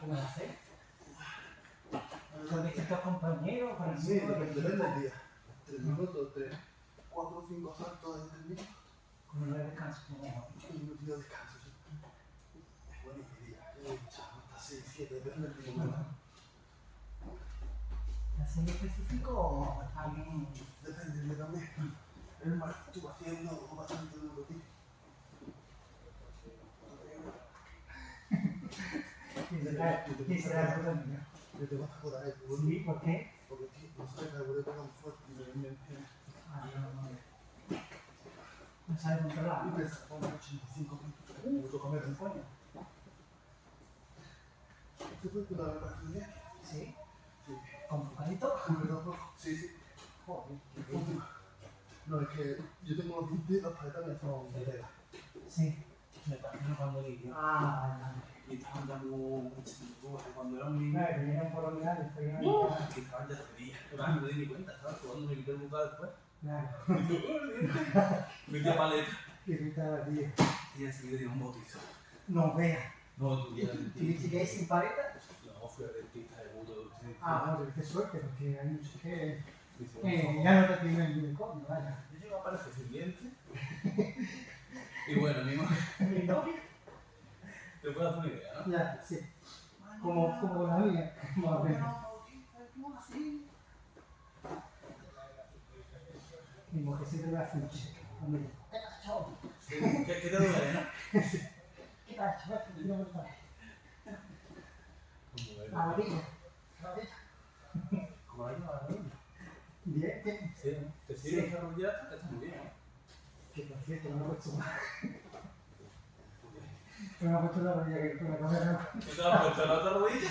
como lo haces. Con distintos compañeros, con el Sí, mismo, depende el mismo, del día. Tres minutos, tres, cuatro o cinco saltos de tres minutos con un descanso, como mejor. un minuto de descanso. sí. Bueno, día, eh, hasta seis, siete, depende del día. ¿Así en específico o también? Depende día también. El mar estuvo haciendo bastante duro, tío. Sí, Ah, no, no. No sabe controlar. Y pesa como 85 minutos. Minutos comer un coño. ¿Se fue con la verdad que día? Sí, Sí. con bocadito. Sí, sí. Joder, qué Última. No, es que yo tengo los dientes, las paletas me son de tela. Sí. Me imagino cuando vivió. Ah, vale. Y estaban dando luces cuando era un niño. Claro, que vinieron por olvidar, estoy en ¡Uh! la Que estaban ya feliz. Pero no me di ni cuenta. Cuando me quité el bucal después. Claro, Me di a paleta. que gritaba, tío. Y enseguida di un bautizo. No veas. No, tú ya ¿Tú dices que es sin paleta? No, fui al dentista de buto. Ah, no, qué suerte, porque hay muchos que eh, ya no te tienen ni el coño, vaya. Yo llego a parecer sin dientes. Y bueno, mi madre. Mi novia, Te puedo hacer una idea, ¿no? ya, sí. Como, como con la mía, más o menos. Mismo que siempre me hace un cheque. ¿qué? ¿Qué, qué te duele, no? ¿Qué tal, chaval? No me. Como La rodilla. La rodilla. Como la la rodilla. Bien, bien. Sí, ¿no? Te Sí. sirve esa rodilla, está muy bien, ¿no? Que por cierto, no me he puesto mal. No me he puesto la rodilla que con la cámara. ¿Qué te has puesto la otra rodilla?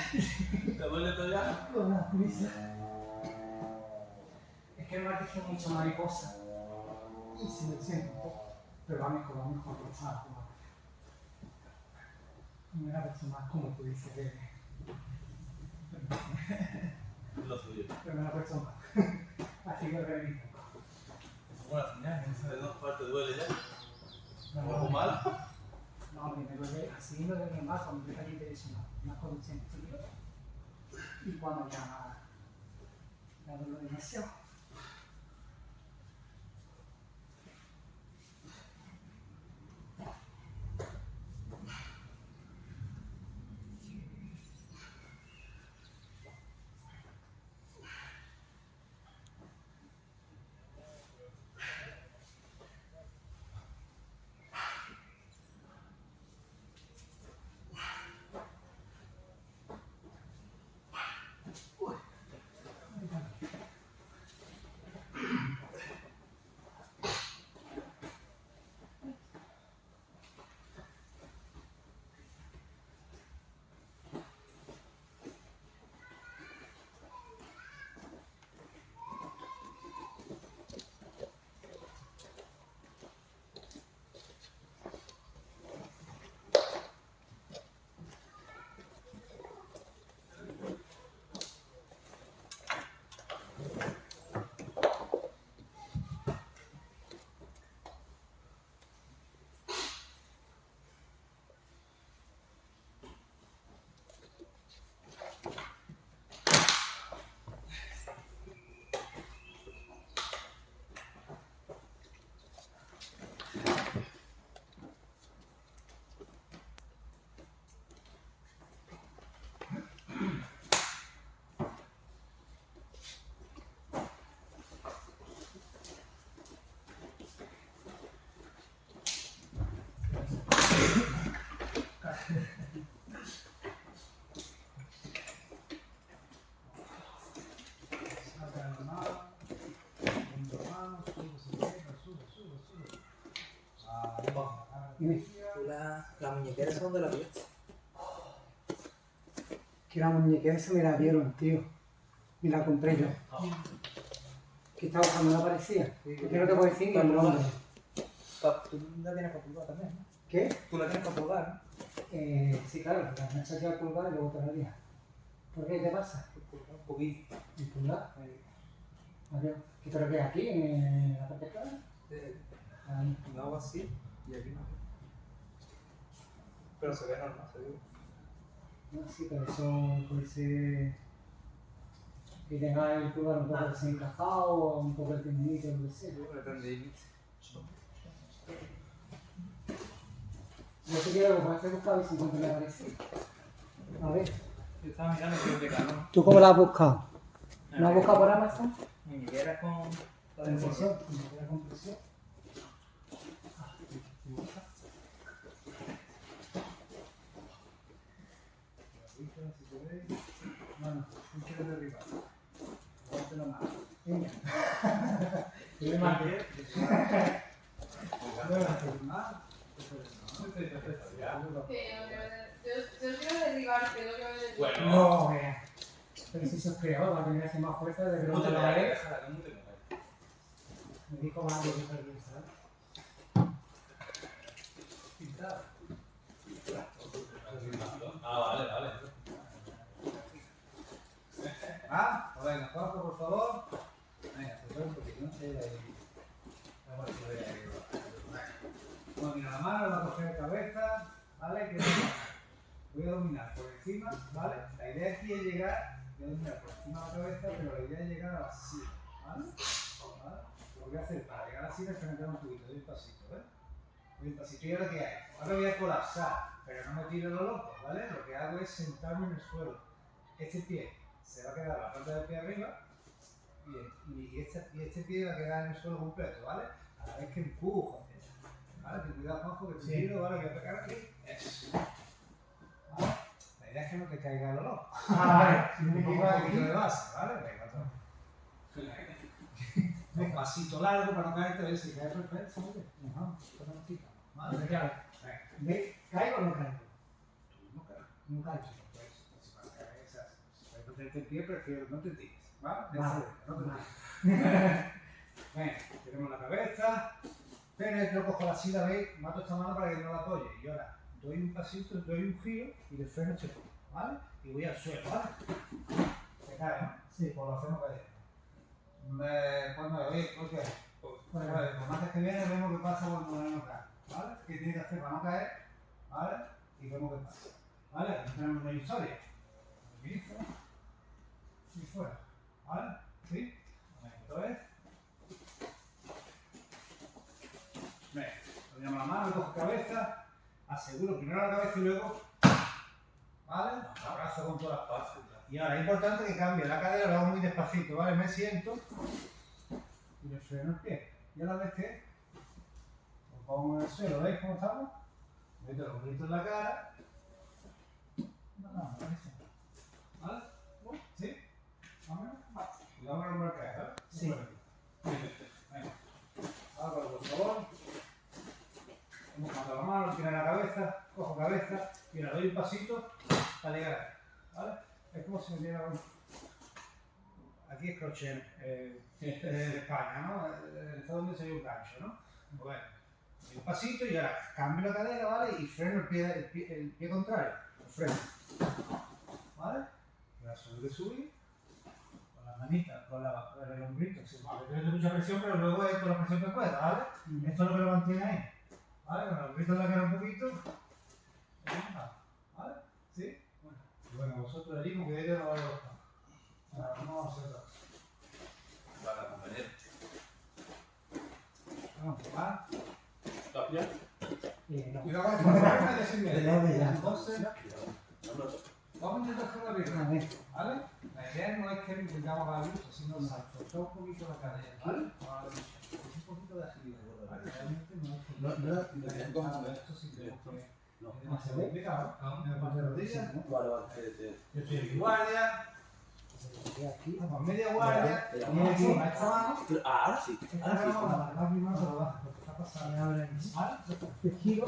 ¿Te duele todavía? Con la prisa. Es que me parece mucho mariposa. Y se me siento un poco. Pero va mejor, va mejor, está mejor. Me la puesto más como tú dices que. Lo suyo. Pero me la he puesto mal. Así que reviso. Es buena señal, que de dos partes duele ya. No, ¿Algo mal? No, me duele así me duele más cuando. Más cuando siento frío. Y cuando ya. Ya. Dime, ¿Tú la, la muñequera esa dónde la viste? que la muñequera se me la dieron, tío. Me la compré yo. Que estaba cuando no aparecía. Yo no te puedo decir ni el nombre. Pa- Tú la tienes para pulgar también, ¿no? ¿Qué? Tú la tienes para pulgar, Eh, sí, claro, me he echado a colgar y luego te la día. ¿Por qué te pasa? ¿no? Pulgar un poquito. ¿En pulgar? Vale. ¿Qué te lo que aquí en la parte atrás? Eh, Ahí. lo hago así y aquí no. Pero se ve normal, se ve. No, sí, pero eso puede ser que tenga el pulgar un poco desencajado o un poco el tendinito, lo que sea. Yo te quiero como este buscado y si encuentro me parece. A ver, Yo estaba mirando que de calor. ¿tú cómo la has buscado? ¿La has buscado por Amazon? Muñequera con. Compresión, la compresión. Bueno, no quiero derribar. Ponte la mano. Venga. Yo me. Que no derribarte, no. No. Pero si sos creador, va a tener que hacer más fuerza de ¿Cómo te pronto lo vez. ¿Cómo te lo haré? Me dijo más de que perdí. Pintado. Ah, vale, vale. Ah, venga, Juanjo, por favor. Venga, se un poquito, no sé. ahí. Vamos a ver si voy a ir. Bueno, mira la mano, la coger de cabeza, ¿vale? Voy a dominar por encima, ¿vale? La idea aquí es llegar, voy a dominar por encima de la cabeza, pero la idea es llegar a la silla, ¿vale? ¿Vale? Lo voy a hacer para llegar a la silla es frenar un poquito, doy un pasito, ¿ves? Doy un pasito y ahora qué hay. Ahora voy a colapsar, pero no me tiro lo loco, ¿vale? Lo que hago es sentarme en el suelo. Este pie se va a quedar la planta del pie arriba y, y, este, y este pie va a quedar en el suelo completo, ¿vale? A la vez que empujo hacia allá. ¿Vale? Ten cuidado, Juanjo, que te Sí. tiro, ¿vale? Voy a pegar aquí. Eso. ¿Vale? La idea es que no te caiga lo loco. Ah, vale. Un poco de base, ¿vale? Venga, otro. Un pasito largo para no caerte, ¿ves? Si cae perfecto, ¿vale? Ajá, ¿vale? Claro. ¿Caigo o no caigo? Tú no caes. No caigo. Pues, si vas a caer esas, prefiero no te tires, ¿vale? Vale. No te tires. Venga, tenemos la cabeza, pero yo cojo la silla, ¿veis? Mato esta mano para que no la apoye. Y ahora doy un pasito, doy un giro y le freno este poco, ¿vale? Y voy al suelo, ¿vale? Se cae, ¿no? Sí. Pues lo hacemos cayendo. Me, pues oye, ¿por qué? Pues, Bueno. pues, martes que viene vemos qué pasa cuando no cae, ¿vale? ¿Qué tiene que hacer para no caer? ¿Vale? Y vemos qué pasa. ¿Vale? Tenemos una historia. Inicio. Y fuera. ¿Vale? ¿Sí? Esto es. Venga, ponemos la mano, cojo cabeza, aseguro primero la cabeza y luego. ¿Vale? Abrazo con todas las partes. Y ahora es importante que cambie la cadera, lo hago muy despacito, ¿vale? Me siento y le freno el pie. Y a la vez que lo pongo en el suelo, ¿veis cómo estamos? Meto los gritos en la cara. No, no, no, eso. ¿Vale? ¿Sí? Vale. Cuidado con la caer, ¿vale? Sí. Venga. Álvaro, por favor. Mojando la mano, tira la cabeza, cojo cabeza y ahora doy un pasito para llegar. ¿Vale? Es como si me diera un... Aquí es crochet eh, de España, ¿no? En Estados Unidos sería un gancho, ¿no? Bueno, doy un pasito y ahora cambio la cadera, ¿vale? Y freno el pie, el pie, el pie contrario. Lo freno. ¿Vale? Ahora subir subir con las manitas, con, la, con el hombrito. Sí, vale, mucha presión, pero luego es con la presión que pueda, ¿vale? Esto es lo que lo mantiene ahí. ¿Vale? Hombrito en la cara un poquito. ¿Vale? ¿Sí? Bueno, y bueno vosotros allí, como que yo no vale los Ahora vamos a hacer otra cosa. Vale, compañero. Vamos, ¿va? ¿Lo has pillado? Eh, no. Cuidado con el problema de sin. Entonces, vamos a intentar hacer la. ¿Vale? La idea no es que intentamos la luz, sino soltar un poquito la cadera, ¿vale? Ahora, Un poquito de agilidad, no No, no. Yo estoy guardia, media guardia, giro.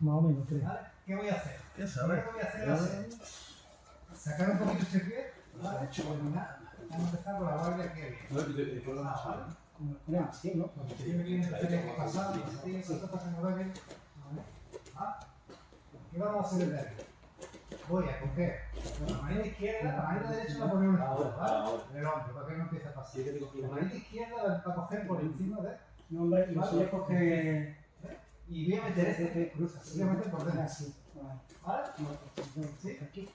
Más o menos, creo. ¿Qué voy a hacer? Que voy a hacer sacar un poquito este pie. Vamos a empezar con la guardia. No, Ah, ¿no? Siempre que tener que pasar, tienes que pasar en orden. ¿vale? ¿Ah? ¿Qué vamos a hacer desde aquí? Voy a coger con la manita izquierda, la manita derecha la poner en el hombro, ¿vale? En el hombro, para que no empiece a pasar. Sí, La manita izquierda la va a coger por encima de No, ya coge. Y voy a meter este, cruza, voy a meter por dentro. Así. Vale. ¿Vale? Sí. Aquí.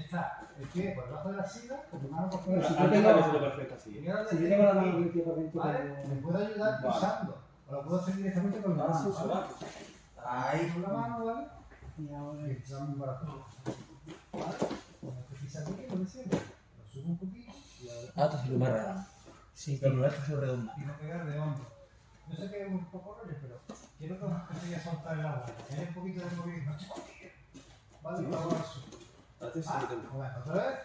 Está el pie por debajo de la silla, con tu mano por fuera. si yo tengo- lo así. Y ¿eh? ahora Si yo tengo la mano ¿Vale? Me puedo ayudar pulsando. O lo puedo hacer directamente con la mano. Sí, sí. ¿vale? Ahí. Con la mano, ¿vale? Y ahora un barato. ¿Vale? Como que pisa aquí, como siempre. Lo subo un poquito y ahora. Ah, esto sí lo marca. Sí, Pero no es que se redonda. Y no pegar de hombro. Yo sé que es un poco rollo, pero quiero que os a soltar el agua. Haya un poquito de movimiento. Vale, y luego eso. Sí Ah, lo tengo. bueno, otra vez.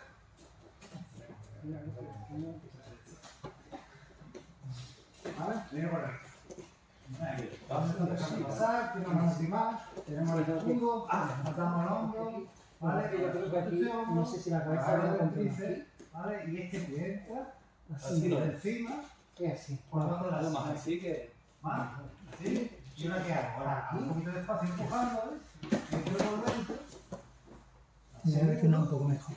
¿Vale? Viene por aquí. Vamos a pasar, una más, tenemos el escudo, matamos el hombro, Vale, que yo creo que aquí, no sé si la cabeza va a ¿vale? Y este que entra Así, por encima, es así. por debajo de la más así que. ¿Y ahora qué hago? Ahora, un poquito de espacio empujando, ¿ves? Dentro. Me un poco mejor.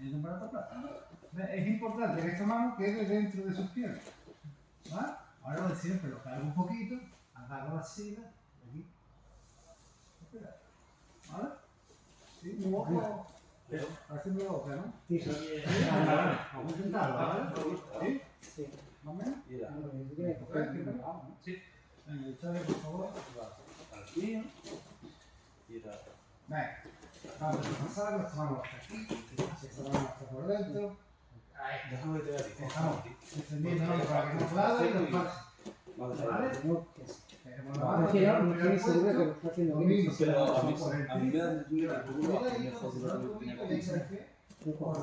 Es importante que esta mano quede dentro de sus piernas. ¿Vale? Ahora lo de siempre, lo cargo un poquito, agarro la silla, aquí. Espera. ¿Vale? Sí, un ojo. Parece mi boca, ¿no? Sí, sí. Vamos a intentarlo, ¿vale? ¿Sí? Sí. ¿Más o menos? ¿no? Venga, echale, por favor. Aquí. Mira. Venga. Vamos a pasar, hasta aquí. Esta mano hasta por dentro. Ahí. Déjame que te vea. Dejamos extendiendo para que no y nos pase. Vale. Tengo la No, estoy el seguro que lo está haciendo bien. a mí, el me da un que por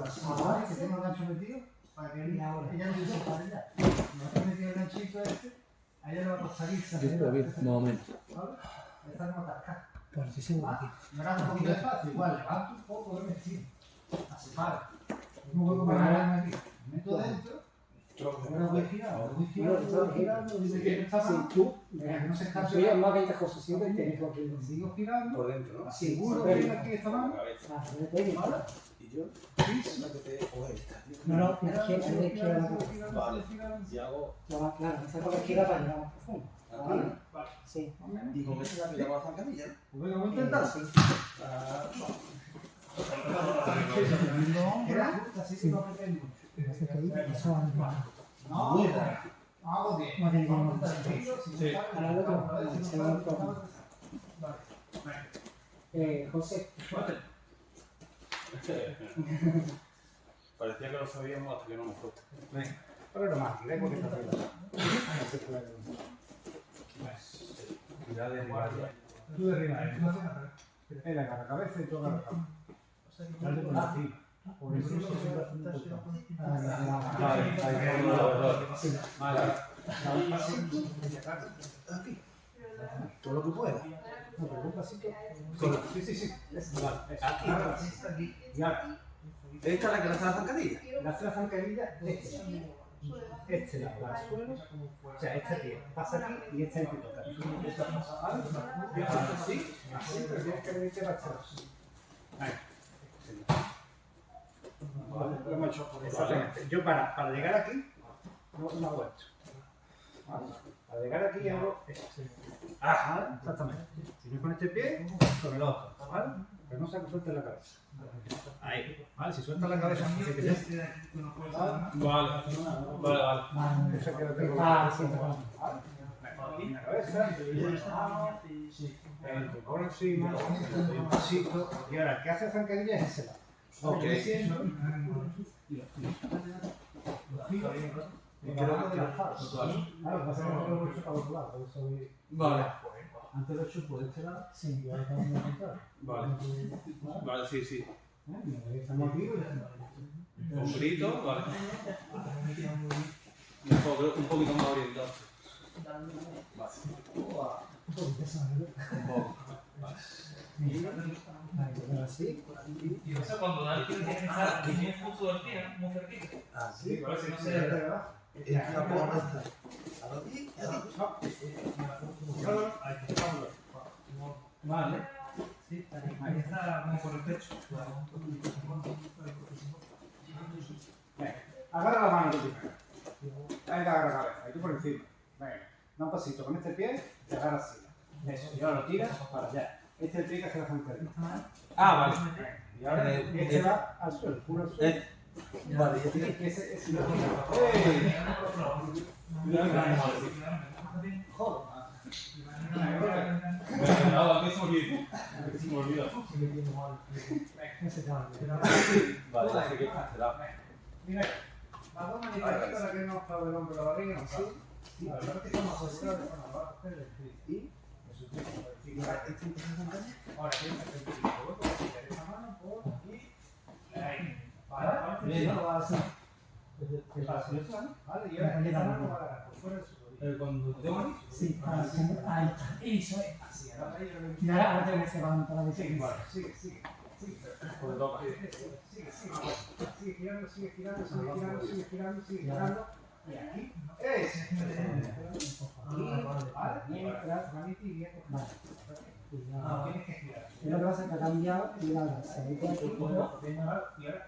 tiene un gancho metido, para que ella no se para allá. Vez metido el ganchito este, a ella le va a costar irse. Más o menos. ¿Vale? Esta no Pues estoy seguro que. Me da un poquito de espacio, igual, levanto un poco de vestido. Así para. Un hueco para agarrarme aquí. Me meto dentro. Ahora voy girando, voy girando, voy girando, dice que está Si mal. tú, no se escape soy nada. más que cosas siempre que Sigo girando. Por dentro, ¿no? Seguro Sí, que sí. aquí esta mano. Ah, no. Y yo. Sí. La. No, no, que girando, la girando, Vale. Y hago. Claro, claro, esa con la izquierda para llegar más profundo. Sí. Con esta la miramos a la zancadilla. Pues venga, voy a intentar. Sí. Era que no que hago bien. No si Sí. no Ahora otro, no se sabe, va a probar. Vale. Eh, José, Parecía que lo sabíamos hasta que no nos falta. Venga. Pero no más, diré porque está. Cuidado de. Tú derriba, no haces nada. Él agarra la cabeza y tú la cabeza. Dale por encima. Por eso se un poco. Vale, ahí la. Todo lo que pueda. No, un pasito. Sí, sí, sí. Vale. Aquí. Esta es la que le hace la zancadilla. La hace la zancadilla, este. Este la da al suelo. O sea, este aquí pasa aquí y este aquí toca. ¿Vale? Así, así, pero tienes que venirte para atrás. Ahí. Vale, lo hemos hecho. Exactamente. Yo para, para llegar aquí, no, no hago esto. ¿Vale? Para llegar aquí hago esto. Ah, exactamente. Si no con este pie, con el otro. ¿Vale? Pero no se suelte la cabeza. Ahí. ¿Vale? Si suelta la cabeza, hace que ya. ¿Vale? Vale, vale, vale. Que tengo. Ah, sí. Aquí la cabeza, el por encima, un pasito. Y ahora, que hace zancadilla es ese lado. Ok. Vale. Antes este lado. Sí. Estamos en. Vale. Vale, sí, sí. ¿Eh? Mira, Estamos aquí. y- Hombrito, vale. Un, poco, un poquito más orientado. Un poquito ¿no? Un poco. Vale, pero así. Y eso cuando da el tiro tiene que estar muy justo del muy cerquita. No se y Vale. Sí, ahí está como por el pecho. Venga, agarra la mano tú primero. Ahí te agarra la cabeza, ahí tú por encima. Venga, da un pasito con este pie, te agarra así. Eso, y ahora lo tiras para allá. Este es el pie que hace la zancadilla. Ah, vale. Y ahora Eh, este eh, va al suelo, puro al suelo. Vale, ya Sí, tiene. ese es lo ¡Ey! No, que se me olvidó. Se me olvidó. Ese tal. Vale, ya sé que cerrado. Mira, vamos a manipular para que no a coger el clic y eso es para verificar. ¿Este empieza a? Ahora tienes el mano por aquí. Ahí. Sí. ¿Qué pasa? Vale, Cuando tengo Sí, para ahí está. Eso es. Así, ahora ahora, que la Sigue, sigue, sigue. Sigue, Porque toca. sigue, sigue, sigue. Sigue girando, sigue girando, sigue girando, sigue girando, sigue girando. Y aquí es. Vale, tienes que girar. Lo que pasa es que ha cambiado y la se ve que aquí, pero- Y ahora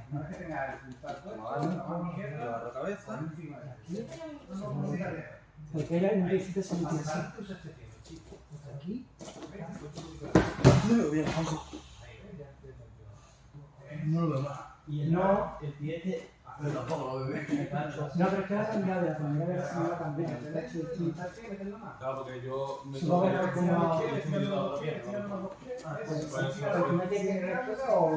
que puntal puesto, Vale. la la cabeza. de No, no, no, no, porque no. se te tiene, chico. Aquí, No lo veo. No más. Y el no, el pie este. Pero tampoco lo veo. No, pero es que cambiado de la no cambiado. Le he hecho distinto. Claro, porque yo me Supongo que como- la recto o...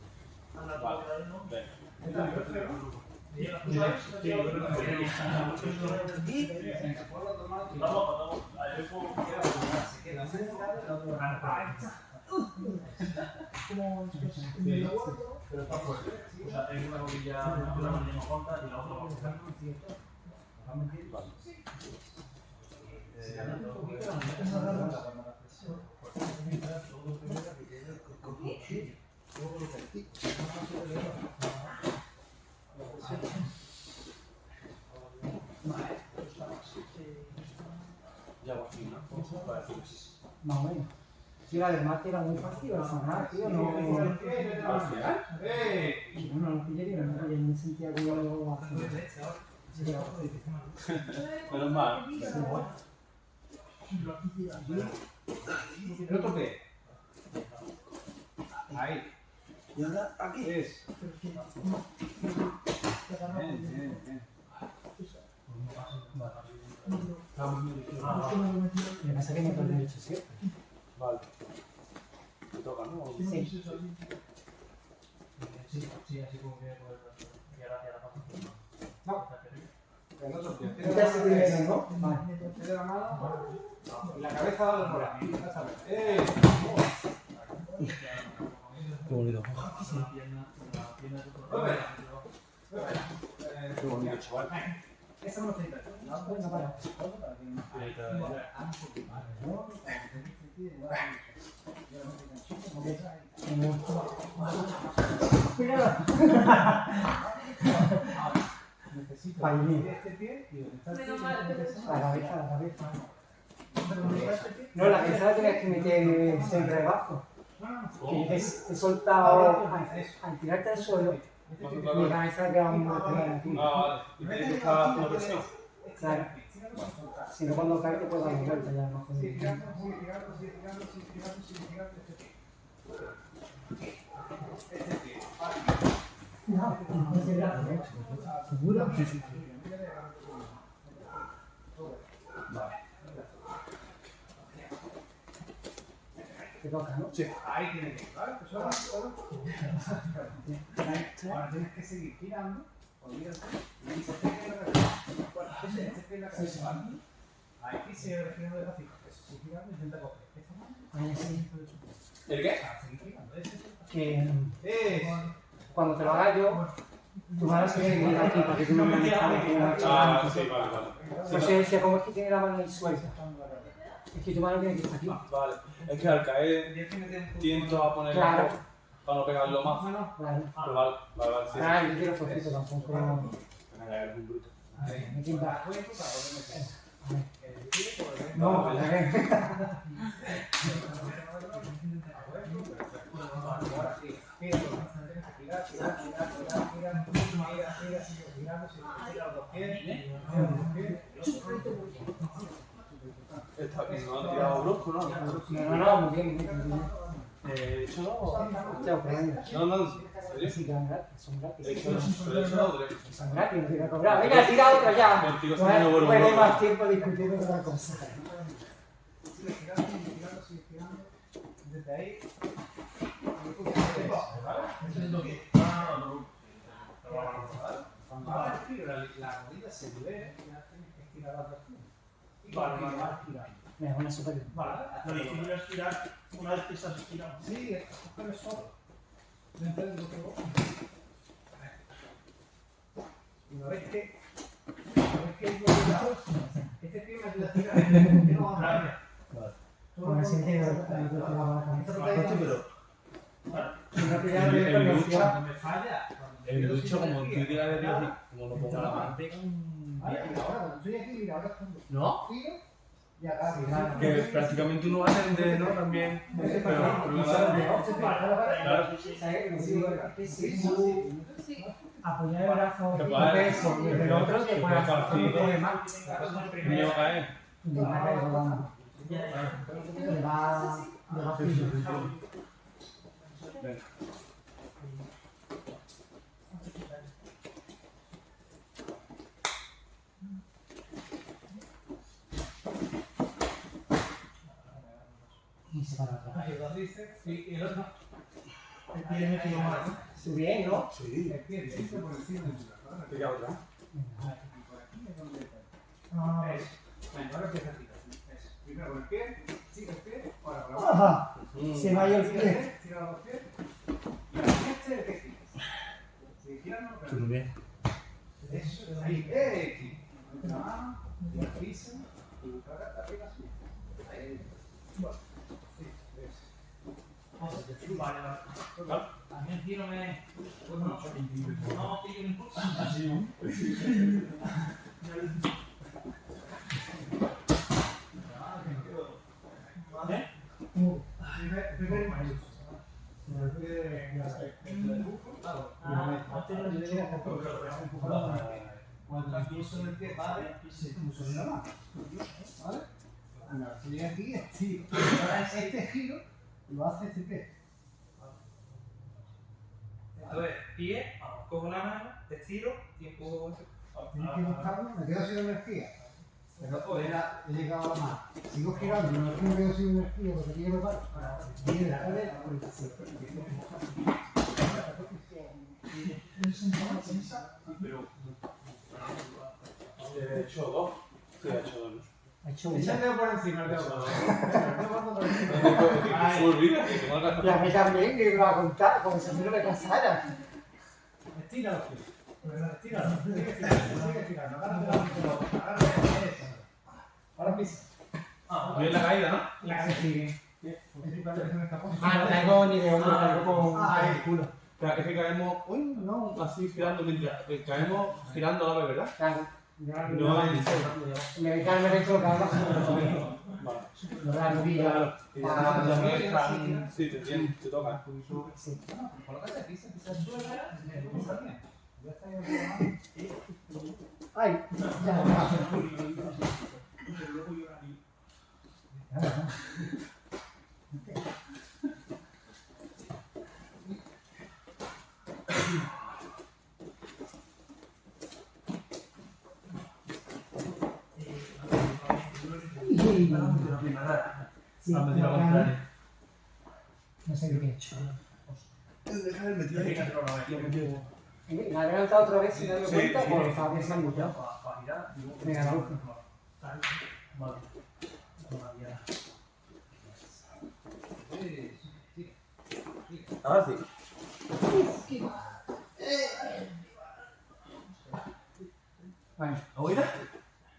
Pero está la. Más o menos. Sí, la del mate era muy fácil, la sanar, tío, no... ¡Eh! No, no, no pillé, no pillé, no sentía que yo lo hacía. Sí, menos mal. ¿El otro qué? Ahí. Y ahora aquí. Es. Bien, bien, bien. Que pasa que me siempre. Vale. Me toca, ¿no? Sí. Sí, sí, así como que y ahora hacia la pata. No. Otro pie. Este ¿no? Vale. La mano la cabeza va. ¡Eh! Qué bonito. Qué bonito, chaval. Esa no está. Necesito este pie y. La cabeza, la cabeza. No, la cabeza la tenías que meter siempre debajo. Que he, he soltado al, tirarte al suelo, mi cabeza ha quedado aquí. Ah, vale. Y tiene que estar haciendo presión. Claro. Si no, cuando cae te puedes dar una vuelta ya, no este pie. Este pie. ¿eh? Sí, sí. Te toca, ¿no? Ahí tiene que ir, ¿vale? Pues ahora, ahora, ahora tienes que seguir girando, olvídate, y se te queda la cabeza. La cabeza, sigue girando despacito. Eso, sigue girando, intenta coger. Esta mano, Ahí sí. ¿El qué? ah, sigue girando, ese es el Que cuando te lo haga yo, tu mano se tiene que ir aquí para que tú no me una Ah, sí, vale, vale. Pues se decía, ¿cómo es que tiene la mano ahí suelta? Es que mano tiene que estar aquí. Vale. Es que al caer tiento a poner Claro. para no pegarlo más. Mano. Vale. Pero vale, vale, vale, sí. Ah, yo quiero tampoco. Un bruto. Me quita. No. Ahora sí, no ¿no? No, no, muy bien. De hecho, no. No, no, son gratis. Son gratis. Son gratis, no te. Venga, tira otro ya. Contigo más tiempo discutiendo otra cosa. La rodilla se ve, ya tienes que estirar la. Y. Es una super. Vale, lo difícil es una vez que estás estirado. Sí, es solo. Dentro del otro. Una vez que. Una vez que este pie me ayuda a tirar. No Vale. Me falla. El ducho, como tú quieras ver, como lo pongo la mano. ¿No? que prácticamente uno ¿no? También. Pero, Apoyar el brazo, el otro para Y sí, y el otro. El pie me bien, ¿no? Sí. El pie por encima de la otra. Primero el pie, tira el pie, ahora con la Ajá. Se vaya el pie. Tira los pies. Y el que gira. Si no, bien. Ahí. ¡Eh! La mano, la pisa, y la Ahí. Ah, cuando aquí vale y se puso en la mano. ¿Vale? Estoy lo hace este pie. Entonces, pie, cojo la mano, te estiro y empujo. Tienes que buscarlo, me quedo sin energía. Pero era, he llegado a la mano. Sigo girando, no es que me quedo sin energía porque me paro. Viene la cadera, sí. He hecho dos. Sí, he hecho dos. ha hecho una. Echarle por encima el. Y a mí también, que iba a contar, como si a mí no me pasara. Estíralo, estíralo. Sigue estirando, Ahora pisa. Ah, bien la caída, ¿no? La caída. Ah, no tengo ni de tengo ah, ah, culo. Pero es que caemos, uy, no, así girando mientras caemos girando a la vez, ¿verdad? Claro. No, no, me dejaron haber hecho. No la rodilla. Sí, te entiendo, te toca. Sí. Colócate pisa, pisa suelo. Ya. Sí, No sé qué he hecho. Me ha adelantado otra vez sin darme cuenta sí, porque bien. Me Ahora sí.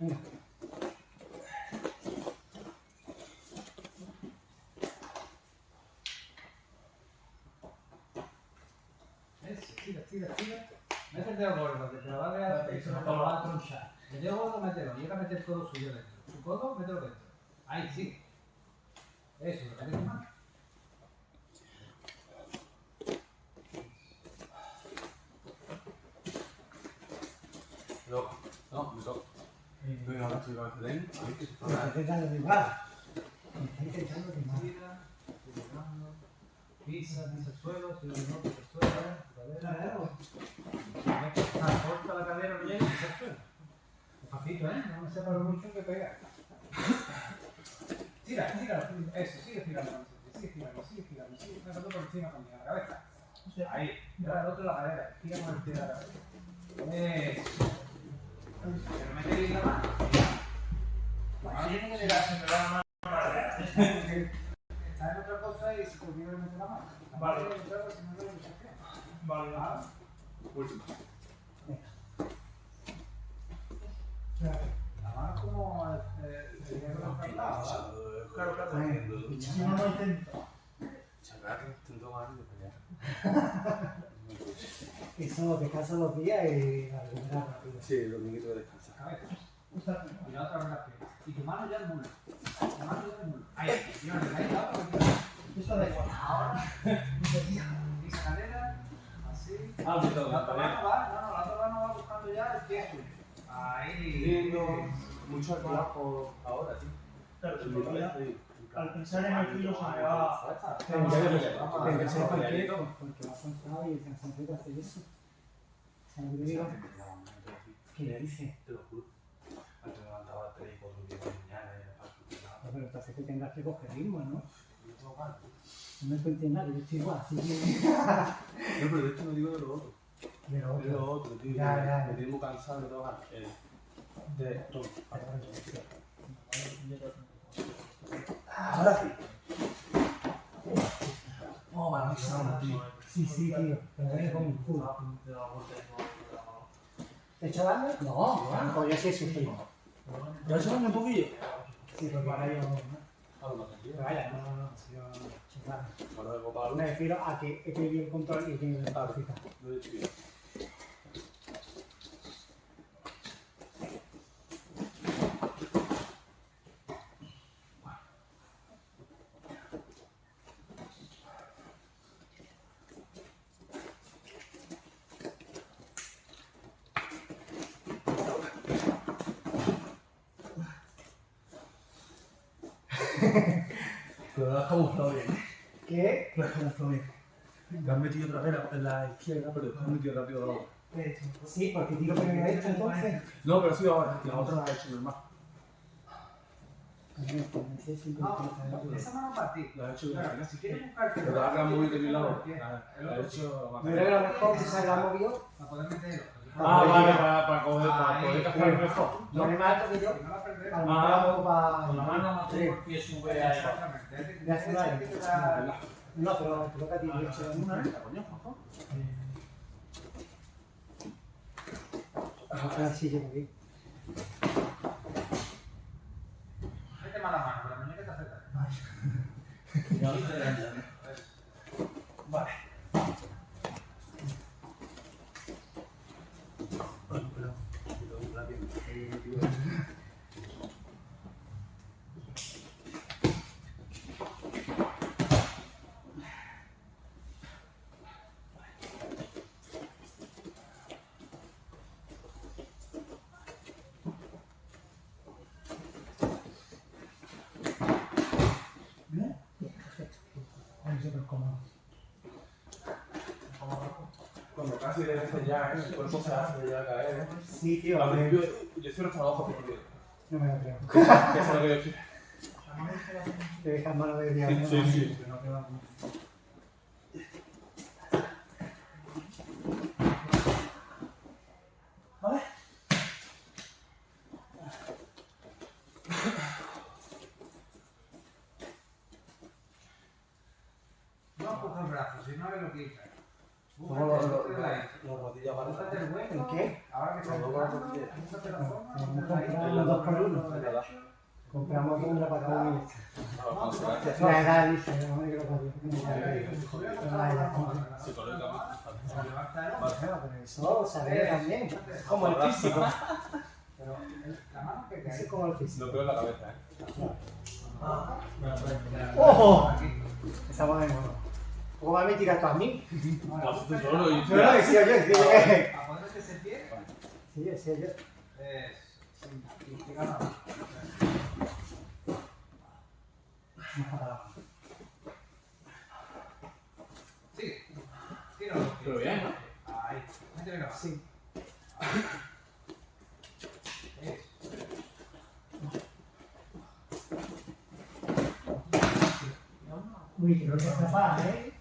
Uf, tira, el dedo gordo, que te lo va a. Te lo va a tronchar. El gordo, mételo. Llega a meter todo suyo dentro. Su codo, mételo dentro. Ahí, sí. Eso, lo que más. No, no, me toca. El está intentando derribar. Me está intentando derribar. Pisa, pisa el suelo, sigue el norte, el suelo, ¿eh? Cadera. Ah, corta la cadera, no llega pisa el suelo. Despacito, ¿eh? No me sepa lo mucho que pegar. Tira, tira, eso, sigue tirando, sigue tirando, sigue tirando, sigue tirando por encima también, la cabeza. Ahí, tira el otro la cadera, tira con el pie de la cabeza. Eso. Pero mete bien la mano. Tiene que llegar siempre la mano. Está en otra cosa y se te olvida de meter la mano. Vale. Vale. Si no, no lo desafía. Vale, Ah, Última. La mano es como eh, el dinero de los traslados, Claro, claro. Si no lo intento. Chaval, intento más de pelear. Eso descansa dos días y la recupera rápido. Sí, los niñitos descansan. Cabeza. Y la otra piernas. Y tu mano ya el mulo. Tu mano ya el mulo. Ahí, y ahora, ahí, la otra. Eso da igual. Ahora, pisa cadera, así. Ah, me toca, La otra mano va, no, no, la otra mano va buscando ya el pie. Ahí. Lindo. Mucho trabajo ahora, tío. Claro, cabeza, al sí. pensar en el filo se me va. Pero ya, ya, que ya. Vamos a porque cansado y el cansancio hace eso. ¿Qué le dice? Te lo juro. Antes me levantaba a 3 y 4 días de la mañana y era para. Pero que tengas que coger ritmo, ¿no? Yo tengo ganas. No me cuentes nada, yo estoy igual, así que... No, pero de esto no digo de lo otro. De lo De lo otro. otro, tío. Ya, ya, ya. Me tengo cansado de todo ganas. De todo. Ahora sí. Oh, vale, tío. Sí, sí, tío. Pero viene con mi culo. ¿Te he hecho daño? No, pues yo sí he sufrido. ¿Ya se van un poquillo? Sí, porque ahora yo... Algo más tranquilo. Pero vaya, no, no, no, yo... he. Bueno, vengo para Me refiero a que he perdido el control y he tenido que cosita. Lo he hecho bien. Pero lo has camuflado bien. ¿Qué? Lo has camuflado bien. Te has metido otra vez en la izquierda, pero metido rápido abajo. Sí, porque tiro primero esto entonces. No, pero sido ahora. La otra la hecho normal. No, esa mano para ti. La has hecho Claro, bien. si quieres Pero la movido de mi lado. El La he hecho creo que lo mejor que se la ha movido. Para poder meterlo. Ah, vale, para, para coger, para poder cazar mejor. Más alto que yo. Si no la perdemos. A lo mejor hago para. Con la mano no tengo el pie sube a Exactamente. No, pero te toca a ti, de hecho. Una. Ojalá sí llego bien. Mete mala mano, pero la muñeca está cerca. Vale. caer, el cuerpo se hace ya caer, ¿eh? Sí, tío. Al principio, yo cierro hasta los ojos, tío. No me lo creo. ¿Qué es lo que yo quiero? Te dejas mano de día. Sí, sí, sí. ¿Vale? No empuja el brazo, si no es lo que hice. Hemos comprado dos por uno. Compramos una para cada uno. No, no, no, La edad dice, no me quiero poner. La edad. Eso se ve también. Como el físico. Pero la mano que cae. es como el físico. Lo peor es la cabeza, ¿eh? ¡Ojo! Estamos de nuevo. ¿Cómo me tiras tú a mí? Vas tú solo no decía yo, decía yo. A ese pie. Sí, decía yo. Es. sí, y te gana. Sigue. Tíralo. Pero bien. Ahí. Métele la. Sí. Uy, que es capaz, ¿eh?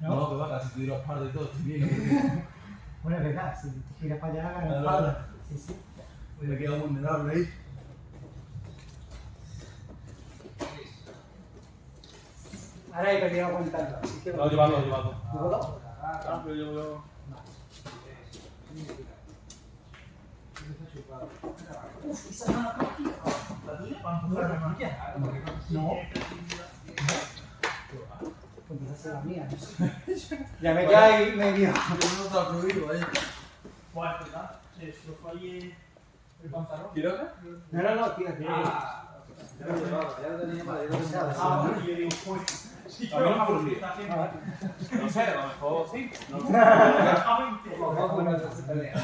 No, que va, te tiro par de todo, estoy bien. Bueno, es verdad, si te giras para allá, gana la Claro. espalda. Sí, sí. Me queda vulnerable ahí. Ahora he perdido aguantando. Así que. No, llevando, llevando. ¿Puedo? Ah, pero yo veo... Uf, esa no la cogí. ¿La tuya? ¿Para empujar la? No. Pues esa será mía, ¿no? Ya me ahí medio. Yo no te lo prohíbo, eh. ¿Cuál es verdad? Se estrofó ahí el pantalón. ¿Tírate? No, no, no, tira, tira. Ah, ya lo llevaba, ya lo tenía Ah, bueno, digo. Sí, no me. Ah, No sé, a lo mejor sí. No. Poco no se pelea.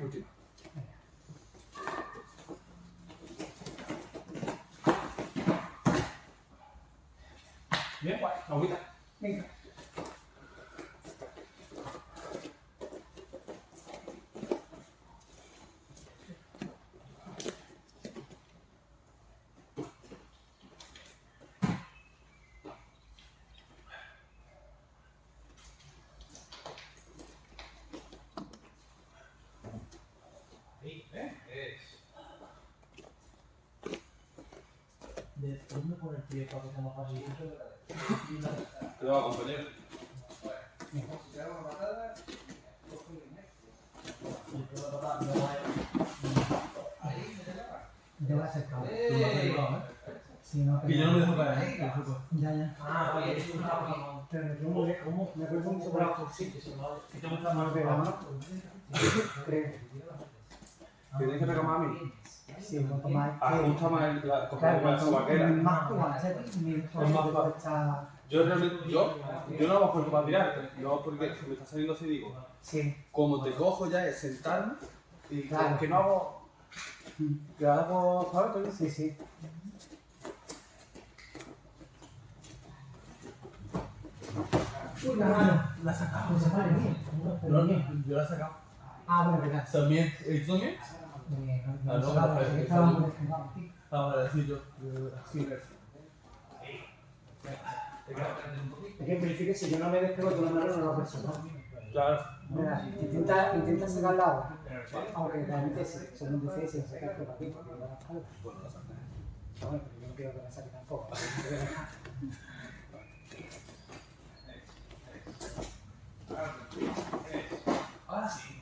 Última. Bien, guay. Agüita. Venga. Ahí, ¿eh? Es. ¿De dónde pone el pie para que sea más fácil? Te va, compañero. Si te hago una patada, coge el inés. La a Ahí, la la eh. Sí, no, Que yo no me dejo caer, eh. Ya, ya. Ah, oye, es un. Pero me quedo muy lejos. Me acuerdo mucho por se va. Si te gusta más me pega, ¿no? Creo. Tienes que pegar más a mí. Sí, cuanto más. Ajusta más el- la coger Claro, más cuanto vaquera. más tú haces, mi Es más. Yo realmente, yo, yo no hago porque para tirar, no porque me está saliendo así, digo, Sí. como te cojo ya es sentarme y Claro. que no hago, que hago, ¿sabes? Sí, sí. Uy, la mano. La sacamos. Vale bien. Yo, yo la he sacado. Ah, bueno, verdad. También, ¿eh, ¿tú también? Eh, no, no, no, no, descansado, sí. Ah, yo. Sí, Es que en principio si yo no me despego de una mano no lo persigo. Claro. Mira, intenta, intenta sacar la agua. Aunque realmente sí, son muy difíciles sacar por aquí, porque me da la espalda. Bueno, pero yo no quiero que me saque tampoco. Ahora sí.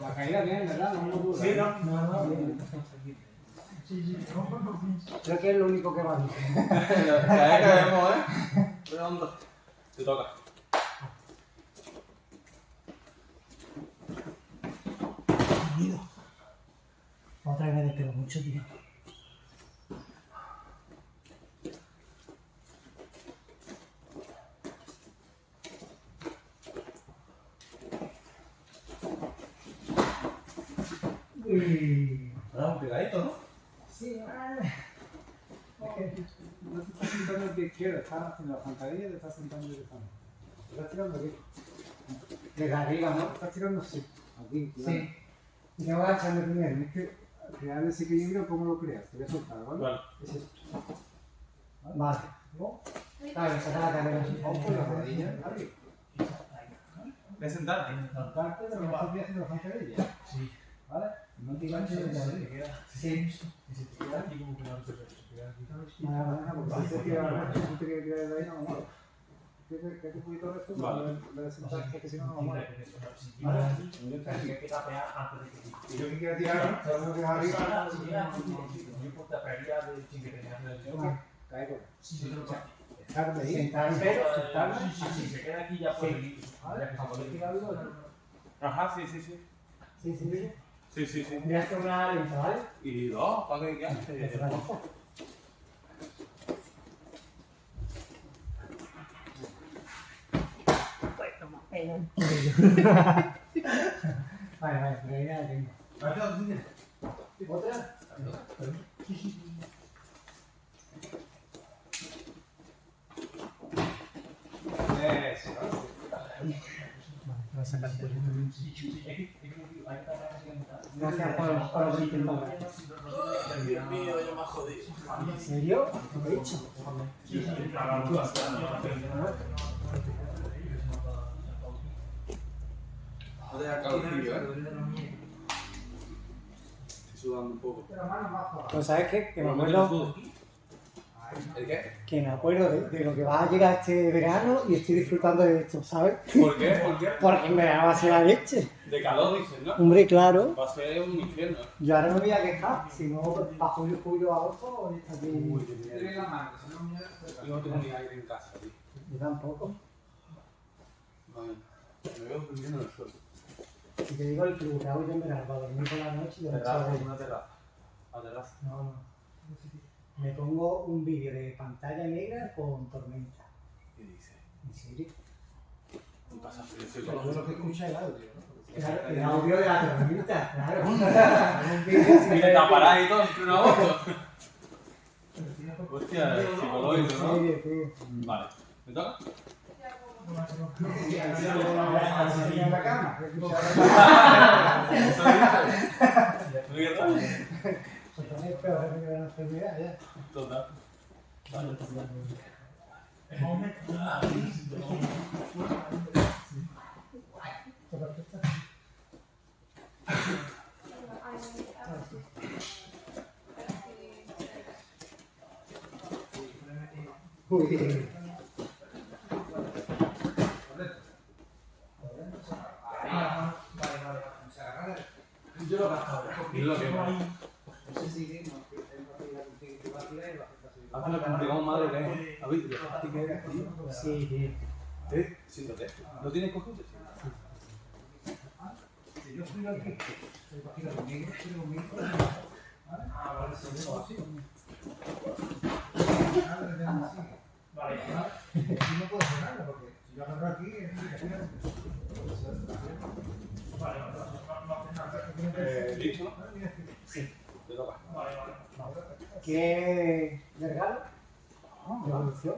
La caída bien, ¿verdad? No dura. Sí, no. No, no, bien. Creo que es lo único que va bien. Ya caemos, ¿eh? Redondo. Te toca. Otra vez me despego mucho, tío. Uy. Ah, un pegadito, ¿no? Sí, vale. No te estás sentando el pie izquierdo, estás haciendo la zancadilla y te estás sentando directamente. Te estás tirando aquí. Desde arriba, No, ¿no? te estás tirando así. Aquí, cuidado. Sí. Y te voy a echarme primero. Tienes que crear ese equilibrio como lo creas. Te voy a soltar, ¿vale? Vale. Es eso. Vale. Claro, saca la cadera. Vamos con la rodilla arriba. Voy a sentarte. Soltarte de lo que estás haciendo la zancadilla. Sí. ¿Vale? No te enganches de. Sí. Y si te queda aquí como que no te queda si te tiras, si te tirar de ahí, no. Que te te de esto, Vale. le de que si no, no vamos. Tienes que tapear antes de que Y yo que quiero tirar, sabes lo que es arriba. Yo por tapearía de sin que tengas Vale. Sí, de ahí. Sentarme. Sentarme, si se queda que se puede ir. Ajá, sí, sí, sí. Sí, sí, sí. Sí, sí, sí. Voy a hacer una lenta, ¿vale? Y dos, ¿para qué quedaste? Vale, vale, pero ya la tengo. ¿Otra? Eso. Vale, voy a sacar por Gracias por, por. Dios mío, yo me jodido. ¿En serio? ¿Lo he hecho? No te da calorcillo, ¿eh? Estoy sudando un poco. Pues ¿sabes qué? Que me acuerdo. ¿El qué? que me acuerdo de, de lo que va a llegar este verano y estoy disfrutando de esto, ¿sabes? ¿Por qué? ¿Por qué? Porque verano va a ser la leche. De calor, dices, ¿no? Hombre, claro. Va a ser un infierno. Yo ahora no me voy a quejar, si no, bajo julio, julio, agosto, está aquí. Tienes la mano, que si no, mira, Yo no tengo ni aire en casa, tío. Yo tampoco. Vale. Me veo durmiendo en el suelo. Si te digo el que hago yo en verano para dormir por la noche y de noche Terraza, una terraza. La terraza. No, no. Me pongo un vídeo de pantalla negra con tormenta. ¿Qué dices? ¿En serio? Y pasa frío, Pero lo que escucha el audio, ¿no? Claro, el audio de la tormenta, claro. Y ver- taparás y todo en pleno agosto. Hostia, psicológico, ¿no? serio, tío. Vale. ¿Me toca? en la cama. ¿No quieres tal? Se pone peor que una enfermedad ya. Total. Uy. Yo lo gasto. Y lo que va. No sé si no, que a te a a hacer así. Hazlo como digamos madre que es. Lo fácil que eres, tío. Sí, tío. ¿Eh? Siéntate. ¿No tienes cogido? Si yo estoy aquí, conmigo, estoy conmigo. ¿Vale? Ah, vale, si yo así. Vale. No puedo hacer nada porque si yo agarro aquí, es Vale. No, nada. Eh, ¿Listo, no? Te toca. Vale, vale. ¿Qué de regalo? ¿De evolución?